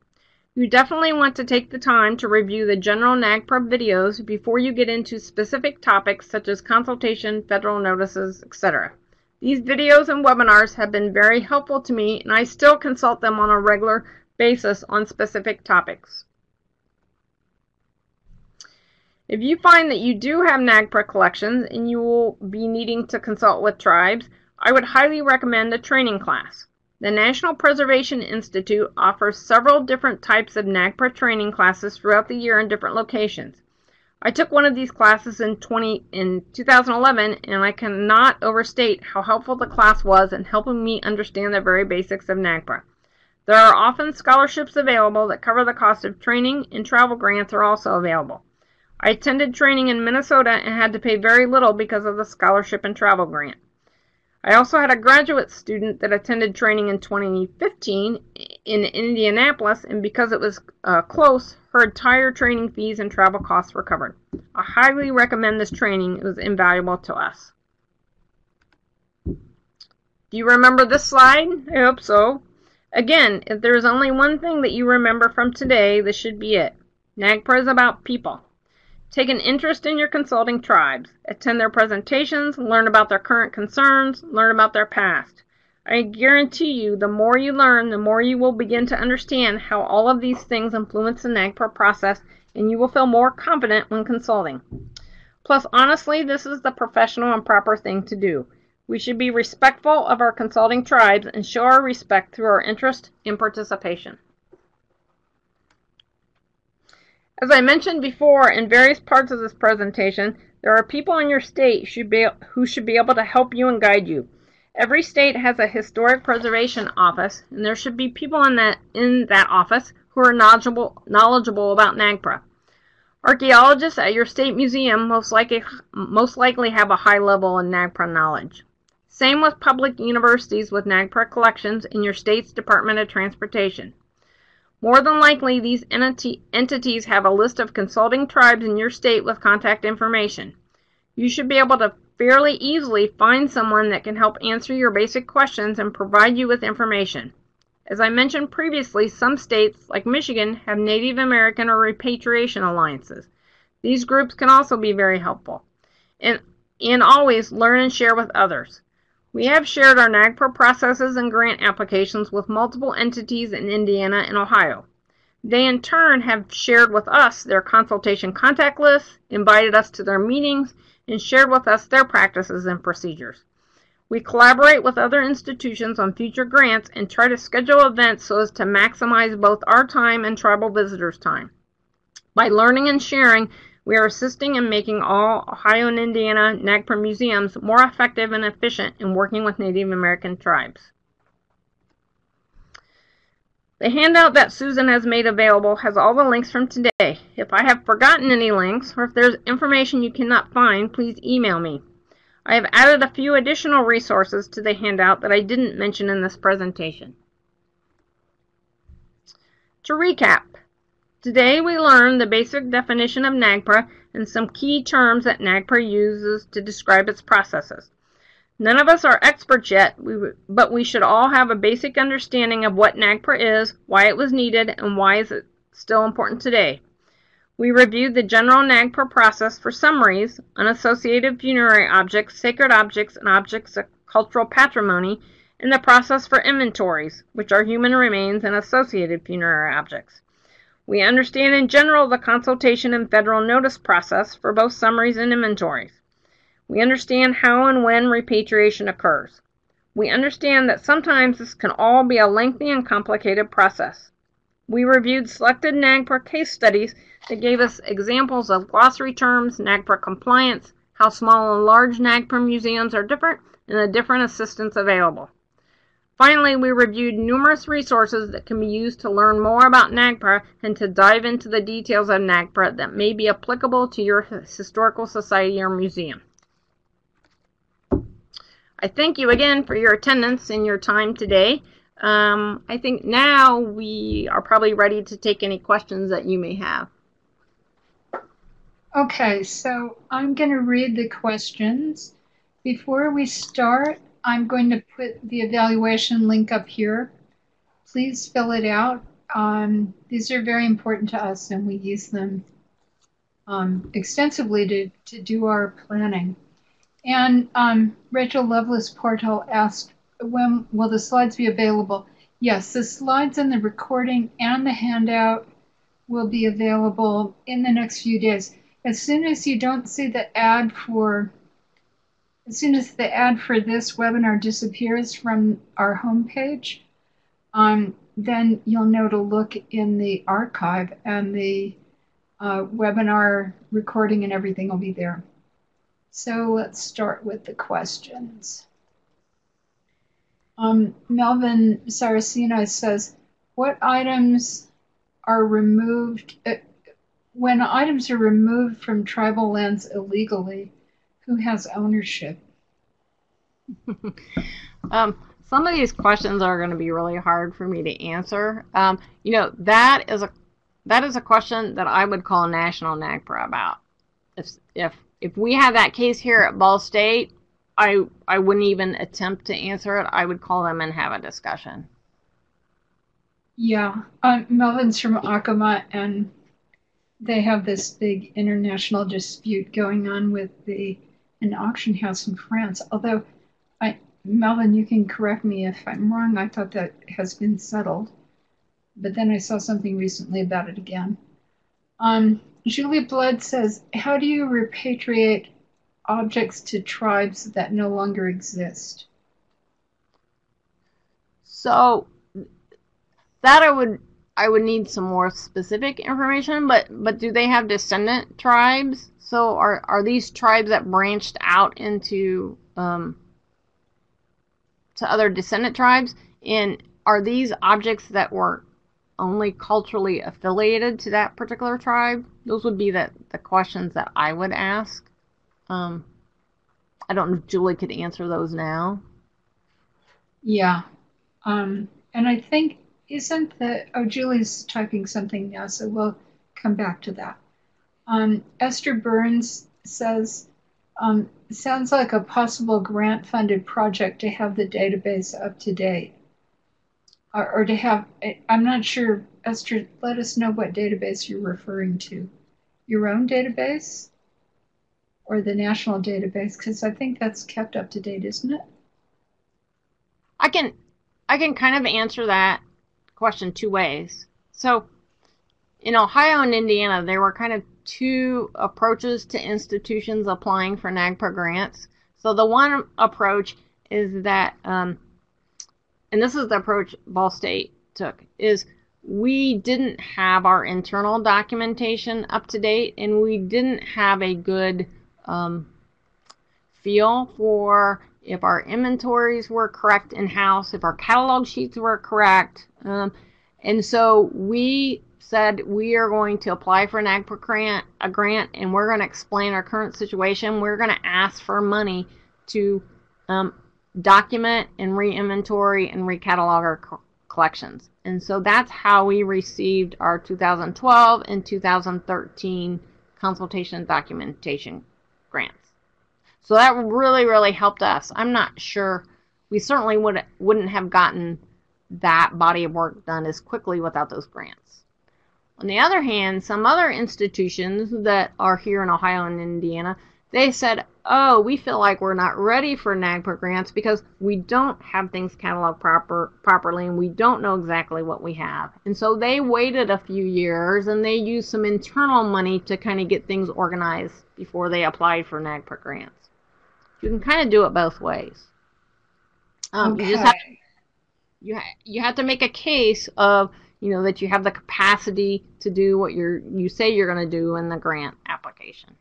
You definitely want to take the time to review the general NAGPRA videos before you get into specific topics such as consultation, federal notices, etc. These videos and webinars have been very helpful to me and I still consult them on a regular basis on specific topics. If you find that you do have NAGPRA collections and you will be needing to consult with tribes, I would highly recommend a training class. The National Preservation Institute offers several different types of NAGPRA training classes throughout the year in different locations. I took one of these classes in 20 in 2011 and I cannot overstate how helpful the class was in helping me understand the very basics of NAGPRA. There are often scholarships available that cover the cost of training and travel grants are also available. I attended training in Minnesota and had to pay very little because of the scholarship and travel grant. I also had a graduate student that attended training in 2015 in Indianapolis, and because it was uh, close, her entire training fees and travel costs were covered. I highly recommend this training. It was invaluable to us. Do you remember this slide? I hope so. Again, if there is only one thing that you remember from today, this should be it. NAGPRA is about people. Take an interest in your consulting tribes. Attend their presentations, learn about their current concerns, learn about their past. I guarantee you, the more you learn, the more you will begin to understand how all of these things influence the NAGPRA process, and you will feel more confident when consulting. Plus, honestly, this is the professional and proper thing to do. We should be respectful of our consulting tribes and show our respect through our interest and participation. As I mentioned before in various parts of this presentation, there are people in your state should be, who should be able to help you and guide you. Every state has a historic preservation office, and there should be people in that in that office who are knowledgeable knowledgeable about NAGPRA. Archaeologists at your state museum most likely most likely have a high level in NAGPRA knowledge. Same with public universities with NAGPRA collections in your state's Department of Transportation. More than likely, these entity, entities have a list of consulting tribes in your state with contact information. You should be able to fairly easily find someone that can help answer your basic questions and provide you with information. As I mentioned previously, some states, like Michigan, have Native American or repatriation alliances. These groups can also be very helpful. And, and always learn and share with others. We have shared our NAGPRA processes and grant applications with multiple entities in Indiana and Ohio. They in turn have shared with us their consultation contact lists, invited us to their meetings, and shared with us their practices and procedures. We collaborate with other institutions on future grants and try to schedule events so as to maximize both our time and tribal visitors' time. By learning and sharing, we are assisting in making all Ohio and Indiana NAGPRA museums more effective and efficient in working with Native American tribes. The handout that Susan has made available has all the links from today. If I have forgotten any links, or if there's information you cannot find, please email me. I have added a few additional resources to the handout that I didn't mention in this presentation. To recap, Today we learned the basic definition of NAGPRA and some key terms that NAGPRA uses to describe its processes. None of us are experts yet, but we should all have a basic understanding of what NAGPRA is, why it was needed, and why is it still important today. We reviewed the general NAGPRA process for summaries, unassociated funerary objects, sacred objects, and objects of cultural patrimony, and the process for inventories, which are human remains and associated funerary objects. We understand in general the consultation and federal notice process for both summaries and inventories. We understand how and when repatriation occurs. We understand that sometimes this can all be a lengthy and complicated process. We reviewed selected NAGPRA case studies that gave us examples of glossary terms, NAGPRA compliance, how small and large NAGPRA museums are different, and the different assistance available. Finally, we reviewed numerous resources that can be used to learn more about NAGPRA and to dive into the details of NAGPRA that may be applicable to your historical society or museum. I thank you again for your attendance and your time today. Um, I think now we are probably ready to take any questions that you may have. Okay, so I'm going to read the questions. Before we start, I'm going to put the evaluation link up here. Please fill it out. Um, these are very important to us and we use them um, extensively to, to do our planning. And um, Rachel Lovelace Portal asked, when will the slides be available? Yes, the slides and the recording and the handout will be available in the next few days. As soon as you don't see the ad for as soon as the ad for this webinar disappears from our homepage, um, then you'll know to look in the archive and the uh, webinar recording and everything will be there. So let's start with the questions. Um, Melvin Saracena says, what items are removed, uh, when items are removed from tribal lands illegally, who has ownership? um, some of these questions are going to be really hard for me to answer. Um, you know, that is a that is a question that I would call national NAGPRA about. If if if we had that case here at Ball State, I I wouldn't even attempt to answer it. I would call them and have a discussion. Yeah, um, Melvin's from Acoma, and they have this big international dispute going on with the an auction house in France. Although, I Melvin, you can correct me if I'm wrong. I thought that has been settled, but then I saw something recently about it again. Um, Julie Blood says, "How do you repatriate objects to tribes that no longer exist?" So that I would I would need some more specific information, but but do they have descendant tribes? So are are these tribes that branched out into um, to other descendant tribes? And are these objects that were only culturally affiliated to that particular tribe? Those would be the, the questions that I would ask. Um, I don't know if Julie could answer those now. Yeah. Um, and I think, isn't the, oh, Julie's typing something now, so we'll come back to that. Um, Esther Burns says, um, sounds like a possible grant funded project to have the database up to date. Or, or to have, I'm not sure, Esther, let us know what database you're referring to. Your own database? Or the national database? Because I think that's kept up to date, isn't it? I can I can kind of answer that question two ways. So in Ohio and Indiana, there were kind of two approaches to institutions applying for NAGPRA grants. So the one approach is that, um, and this is the approach Ball State took, is we didn't have our internal documentation up to date, and we didn't have a good um, feel for if our inventories were correct in house, if our catalog sheets were correct. Um, and so we said we are going to apply for a NAGPRA grant, a grant, and we're going to explain our current situation. We're going to ask for money to um, document and re-inventory and recatalog our co- collections. And so that's how we received our 2012 and 2013 consultation documentation grants. So that really, really helped us. I'm not sure. We certainly would, wouldn't have gotten that body of work done as quickly without those grants. On the other hand, some other institutions that are here in Ohio and Indiana, they said, oh, we feel like we're not ready for NAGPRA grants because we don't have things cataloged proper, properly and we don't know exactly what we have. And so they waited a few years and they used some internal money to kind of get things organized before they applied for NAGPRA grants. You can kind of do it both ways. Um, okay. You just have to, you ha- you have to make a case of you know that you have the capacity to do what you're you say you're going to do in the grant application.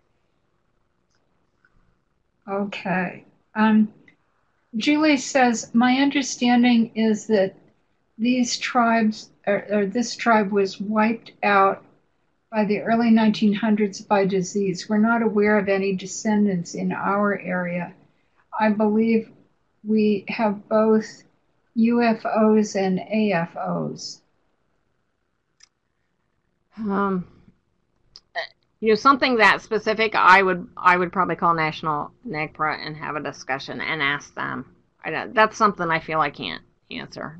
Okay. Um, Julie says, my understanding is that these tribes, or, or, this tribe was wiped out by the early 1900s by disease. We're not aware of any descendants in our area. I believe we have both UFOs and AFOs. Um, you know, something that specific, I would I would probably call National NAGPRA and have a discussion and ask them. I, that's something I feel I can't answer.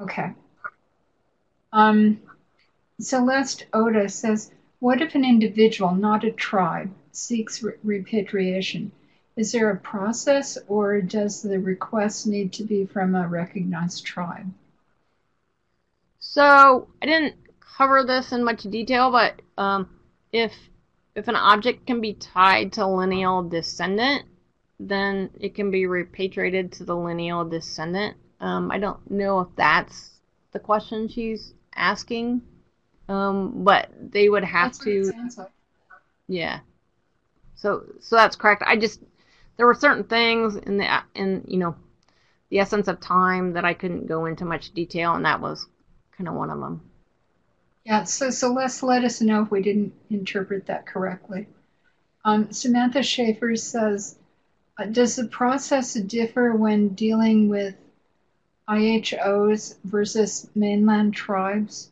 Okay. Um, Celeste Oda says, What if an individual, not a tribe, seeks re- repatriation? Is there a process or does the request need to be from a recognized tribe? So I didn't cover this in much detail, but um, if if an object can be tied to a lineal descendant, then it can be repatriated to the lineal descendant. Um, I don't know if that's the question she's asking, um, but they would have to. Like. Yeah. So so that's correct. I just there were certain things in the in you know the essence of time that I couldn't go into much detail, and that was kind of one of them. Yeah, so Celeste let us know if we didn't interpret that correctly. Um, Samantha Schaefer says, uh, does the process differ when dealing with NHOs versus mainland tribes?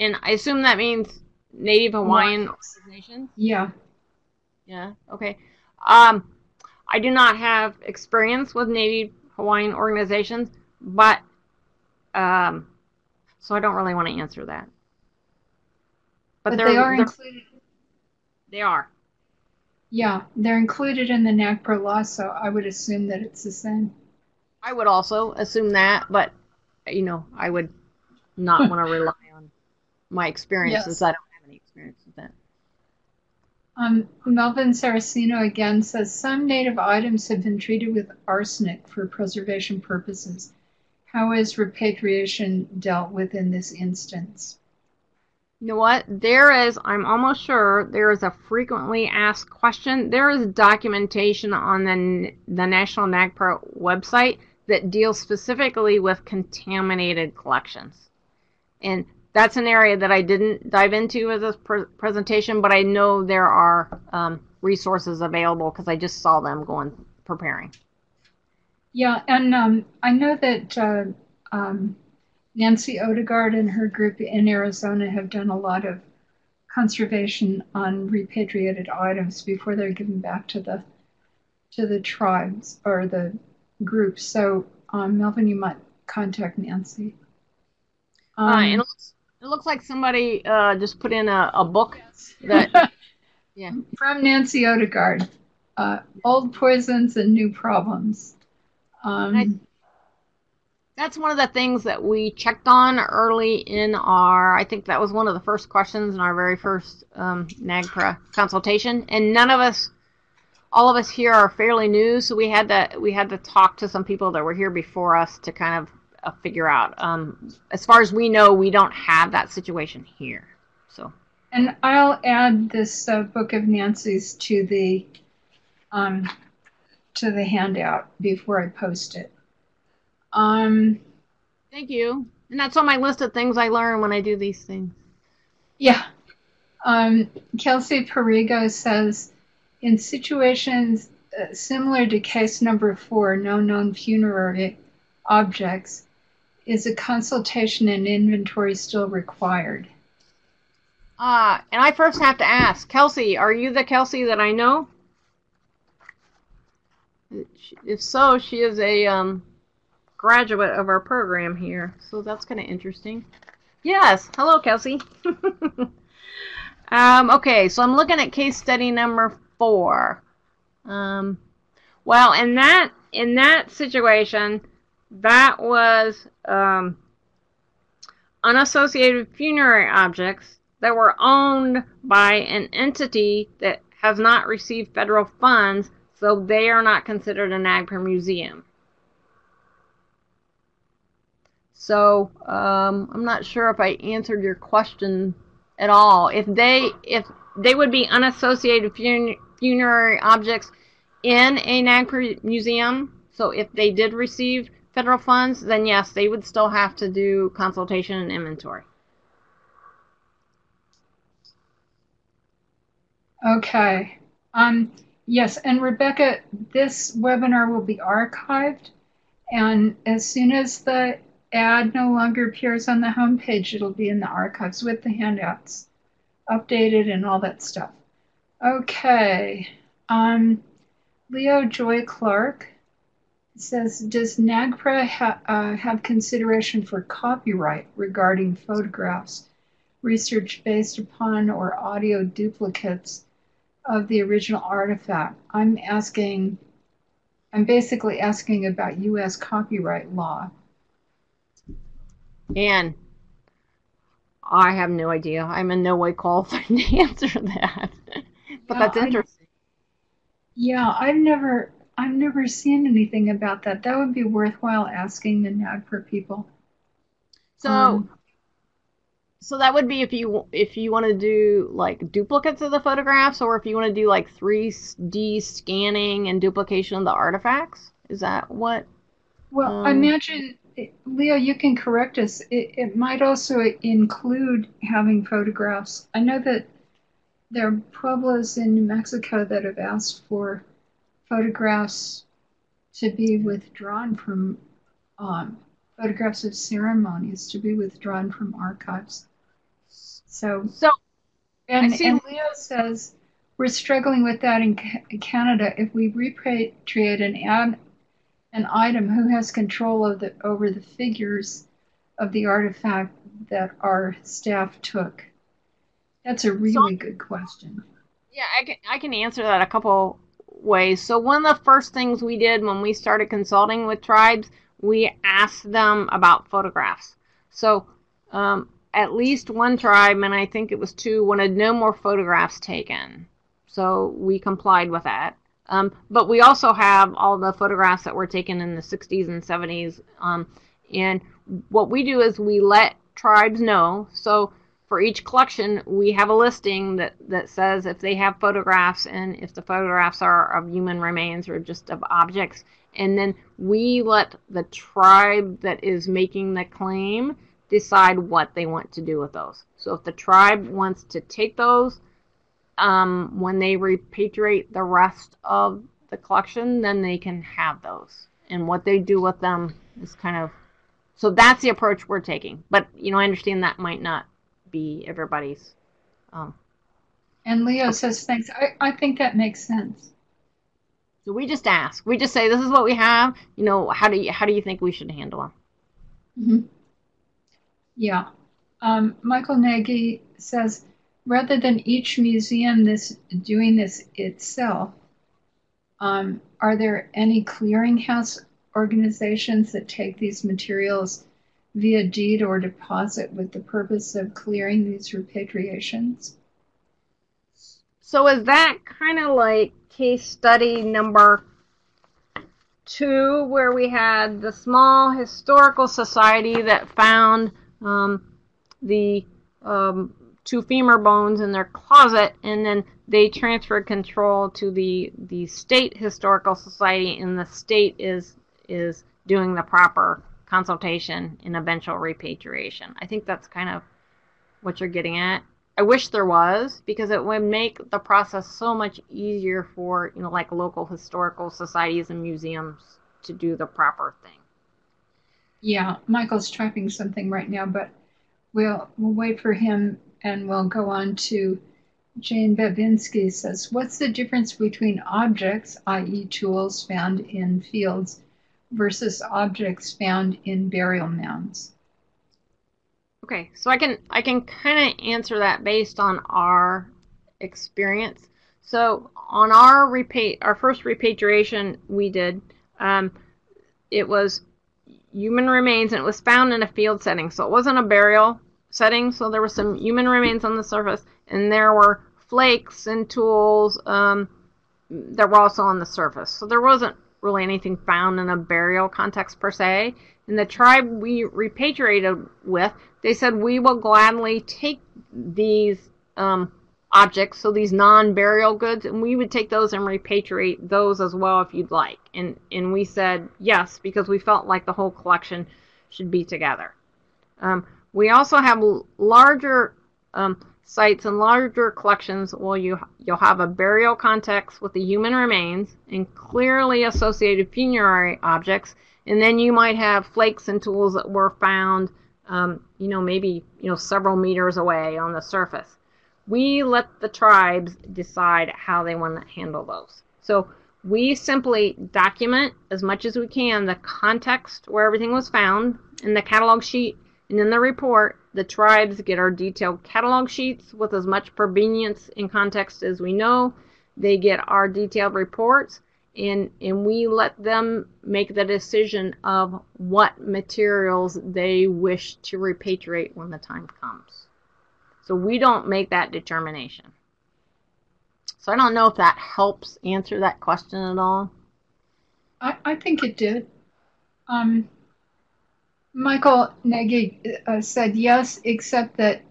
And I assume that means Native Hawaiian organizations? Yeah. Yeah, okay. Um, I do not have experience with Native Hawaiian organizations, but, um, so I don't really want to answer that. but, But they're, they are they're- included. they are. Yeah, they're included in the NAGPRA law, so I would assume that it's the same. I would also assume that, but you know, I would not want to rely on my experience Yes. I don't have any experience with that. Um, Melvin Saraceno again says some native items have been treated with arsenic for preservation purposes. How is repatriation dealt with in this instance? You know what? There is, I'm almost sure, there is a frequently asked question. There is documentation on the, the National NAGPRA website that deals specifically with contaminated collections. And that's an area that I didn't dive into with this pre- presentation, but I know there are um, resources available because I just saw them going preparing. Yeah, and um, I know that uh, um, Nancy Odegaard and her group in Arizona have done a lot of conservation on repatriated items before they're given back to the to the tribes or the groups. So, um, Melvin, you might contact Nancy. Uh, Um, and it, looks, it looks like somebody uh, just put in a, a book that yeah. from Nancy Odegaard, uh, Old Poisons and New Problems. Um, Nice. That's one of the things that we checked on early in our. I think that was one of the first questions in our very first um, NAGPRA consultation, and none of us, all of us here are fairly new, so we had to we had to talk to some people that were here before us to kind of uh, figure out. Um, as far as we know, we don't have that situation here. So And I'll add this uh, book of Nancy's to the um, to the handout before I post it. Um, thank you, and that's on my list of things I learn when I do these things. yeah. Um, Kelsey Perigo says, in situations uh, similar to case number four, no known funerary objects, is a consultation and inventory still required? Ah, and I first have to ask, Kelsey, are you the Kelsey that I know? If so, she is a um, graduate of our program here, so that's kind of interesting. Yes, hello, Kelsey. um, okay, so I'm looking at case study number four. Um, well, in that in that situation, that was um, unassociated funerary objects that were owned by an entity that has not received federal funds, so they are not considered a NAGPRA museum. So um, I'm not sure if I answered your question at all. If they if they would be unassociated fun- funerary objects in a NAGPRA museum, so if they did receive federal funds, then yes, they would still have to do consultation and inventory. Okay. Um, yes, and Rebecca, this webinar will be archived, and as soon as the ad no longer appears on the homepage, it'll be in the archives with the handouts, updated and all that stuff. Okay. Um, Leo Joy Clark says, does NAGPRA ha- uh, have consideration for copyright regarding photographs, research based upon or audio duplicates of the original artifact? I'm asking, I'm basically asking about U.S. copyright law. And I have no idea. I'm in no way qualified to answer that. but that's I- interesting. Yeah, I've never, I've never seen anything about that. That would be worthwhile asking the NAGPRA people. So, Um, so that would be if you if you want to do like duplicates of the photographs, or if you want to do like 3D scanning and duplication of the artifacts. Is that what? Well, I Um, imagine, Leo, you can correct us. It, it might also include having photographs. I know that there are pueblos in New Mexico that have asked for photographs to be withdrawn from um, photographs of ceremonies to be withdrawn from archives. So, So and, and Leo says we're struggling with that in Canada. If we repatriate an ad, an item, who has control of the over the figures of the artifact that our staff took? That's a really good question. Yeah, I can I can answer that a couple ways. So one of the first things we did when we started consulting with tribes, we asked them about photographs. So um, at least one tribe, and I think it was two, wanted no more photographs taken. So we complied with that. Um, but we also have all the photographs that were taken in the 60s and 70s. Um, and what we do is we let tribes know. So for each collection, we have a listing that, that says if they have photographs and if the photographs are of human remains or just of objects. And then we let the tribe that is making the claim decide what they want to do with those. So if the tribe wants to take those, um, when they repatriate the rest of the collection, then they can have those. And what they do with them is kind of so that's the approach we're taking. But you know, I understand that might not be everybody's. Um, and Leo says, thanks. I, I think that makes sense. So we just ask. We just say, this is what we have. You know, how do you how do you think we should handle them? Mm-hmm. Yeah. Um, Michael Nagy says, rather than each museum this doing this itself, um, are there any clearinghouse organizations that take these materials via deed or deposit with the purpose of clearing these repatriations. So is that kind of like case study number two, where we had the small historical society that found um, the um, two femur bones in their closet, and then they transferred control to the the state historical society, and the state is is doing the proper consultation and eventual repatriation. I think that's kind of what you're getting at. I wish there was because it would make the process so much easier for, you know, like local historical societies and museums to do the proper thing. Yeah, Michael's typing something right now, but we'll we'll wait for him and we'll go on to Jane Babinski says, What's the difference between objects, i.e., tools found in fields, versus objects found in burial mounds? Okay, so I can I can kind of answer that based on our experience. So on our repa- our first repatriation we did, um, it was human remains and it was found in a field setting. So it wasn't a burial setting. So there were some human remains on the surface, and there were flakes and tools um, that were also on the surface. So there wasn't really anything found in a burial context per se. And the tribe we repatriated with, they said, we will gladly take these um, objects, so these non-burial goods, and we would take those and repatriate those as well if you'd like. And and we said yes because we felt like the whole collection should be together. Um, we also have larger um, sites and larger collections will you you'll have a burial context with the human remains and clearly associated funerary objects. And then you might have flakes and tools that were found um, you know maybe you know several meters away on the surface. We let the tribes decide how they want to handle those. So we simply document as much as we can the context where everything was found in the catalog sheet and in the report, the tribes get our detailed catalog sheets with as much provenience and context as we know. They get our detailed reports, and, and we let them make the decision of what materials they wish to repatriate when the time comes. So we don't make that determination. So I don't know if that helps answer that question at all. I, I think it did. Um, Michael Nagy uh, said yes, except that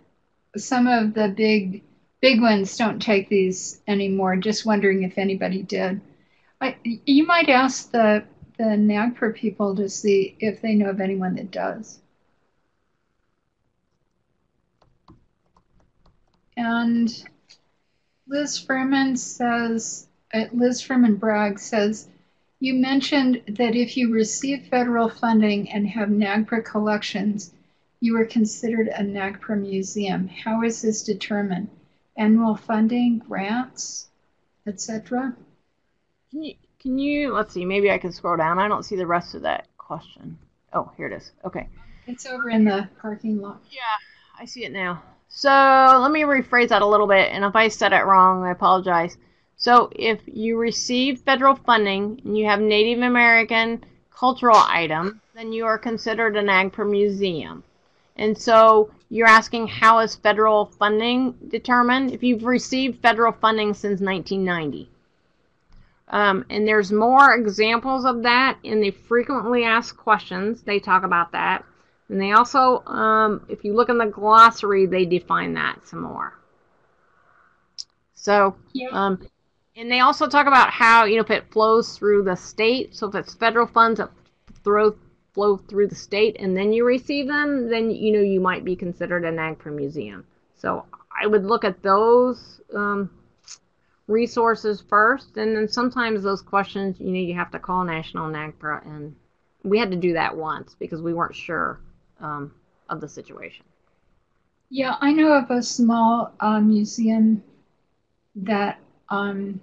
some of the big big ones don't take these anymore. Just wondering if anybody did. I, you might ask the the NAGPRA people to see if they know of anyone that does. And Liz Furman says, uh, Liz Furman Bragg says, you mentioned that if you receive federal funding and have NAGPRA collections, you are considered a NAGPRA museum. How is this determined? Annual funding, grants, etc.? Can you, can you, let's see, maybe I can scroll down. I don't see the rest of that question. Oh, here it is. Okay. It's over in the parking lot. Yeah, I see it now. So let me rephrase that a little bit, and if I said it wrong, I apologize. So if you receive federal funding and you have Native American cultural item, then you are considered an NAGPRA museum. And so you're asking how is federal funding determined? If you've received federal funding since 1990. Um, and there's more examples of that in the frequently asked questions. They talk about that. And they also, um, if you look in the glossary, they define that some more. So, um, and they also talk about how, you know, if it flows through the state, so if it's federal funds that throw, flow through the state and then you receive them, then, you know, you might be considered a NAGPRA museum. So I would look at those um, resources first, and then sometimes those questions, you know, you have to call National NAGPRA, and we had to do that once because we weren't sure um, of the situation. Yeah, I know of a small uh, museum that um,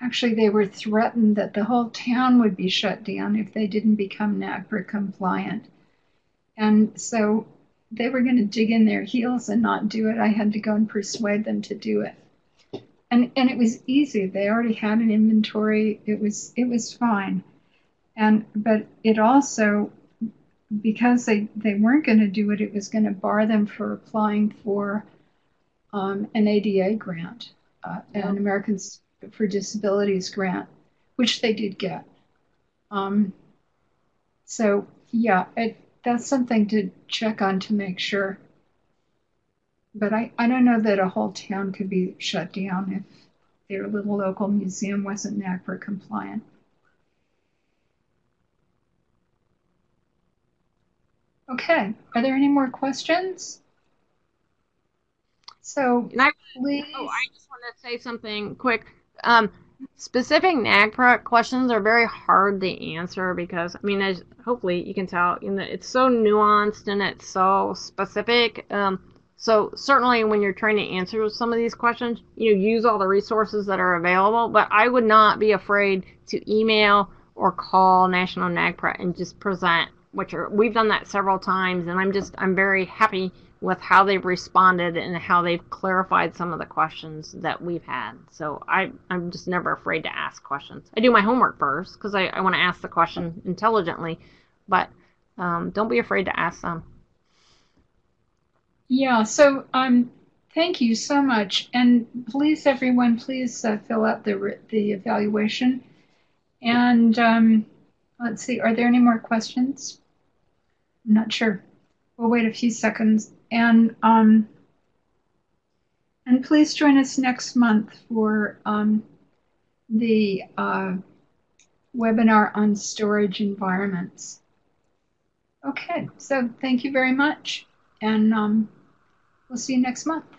actually they were threatened that the whole town would be shut down if they didn't become NAGPRA compliant. And so they were going to dig in their heels and not do it. I had to go and persuade them to do it. And and it was easy. They already had an inventory. It was it was fine. And but it also because they, they weren't going to do it, it was going to bar them for applying for um, an ADA grant, uh, an Americans for Disabilities grant, which they did get. Um, so, yeah, it, that's something to check on to make sure. But I, I don't know that a whole town could be shut down if their little local museum wasn't NAGPRA compliant. Okay, are there any more questions? So And I, please, oh, I just want to say something quick. Um, specific NAGPRA questions are very hard to answer because, I mean, as hopefully you can tell, you know, it's so nuanced and it's so specific. Um, so certainly when you're trying to answer some of these questions, you know, use all the resources that are available. But I would not be afraid to email or call National NAGPRA and just present what you're. We've done that several times, and I'm just I'm very happy with how they've responded and how they've clarified some of the questions that we've had. So I I'm just never afraid to ask questions. I do my homework first because I, I want to ask the question intelligently, but um, don't be afraid to ask them. yeah, so um, thank you so much. And please, everyone, please uh, fill out the, the evaluation. And um, let's see, are there any more questions? I'm not sure. We'll wait a few seconds. And um, and please join us next month for um, the uh, webinar on storage environments. Okay, so thank you very much, and um, we'll see you next month.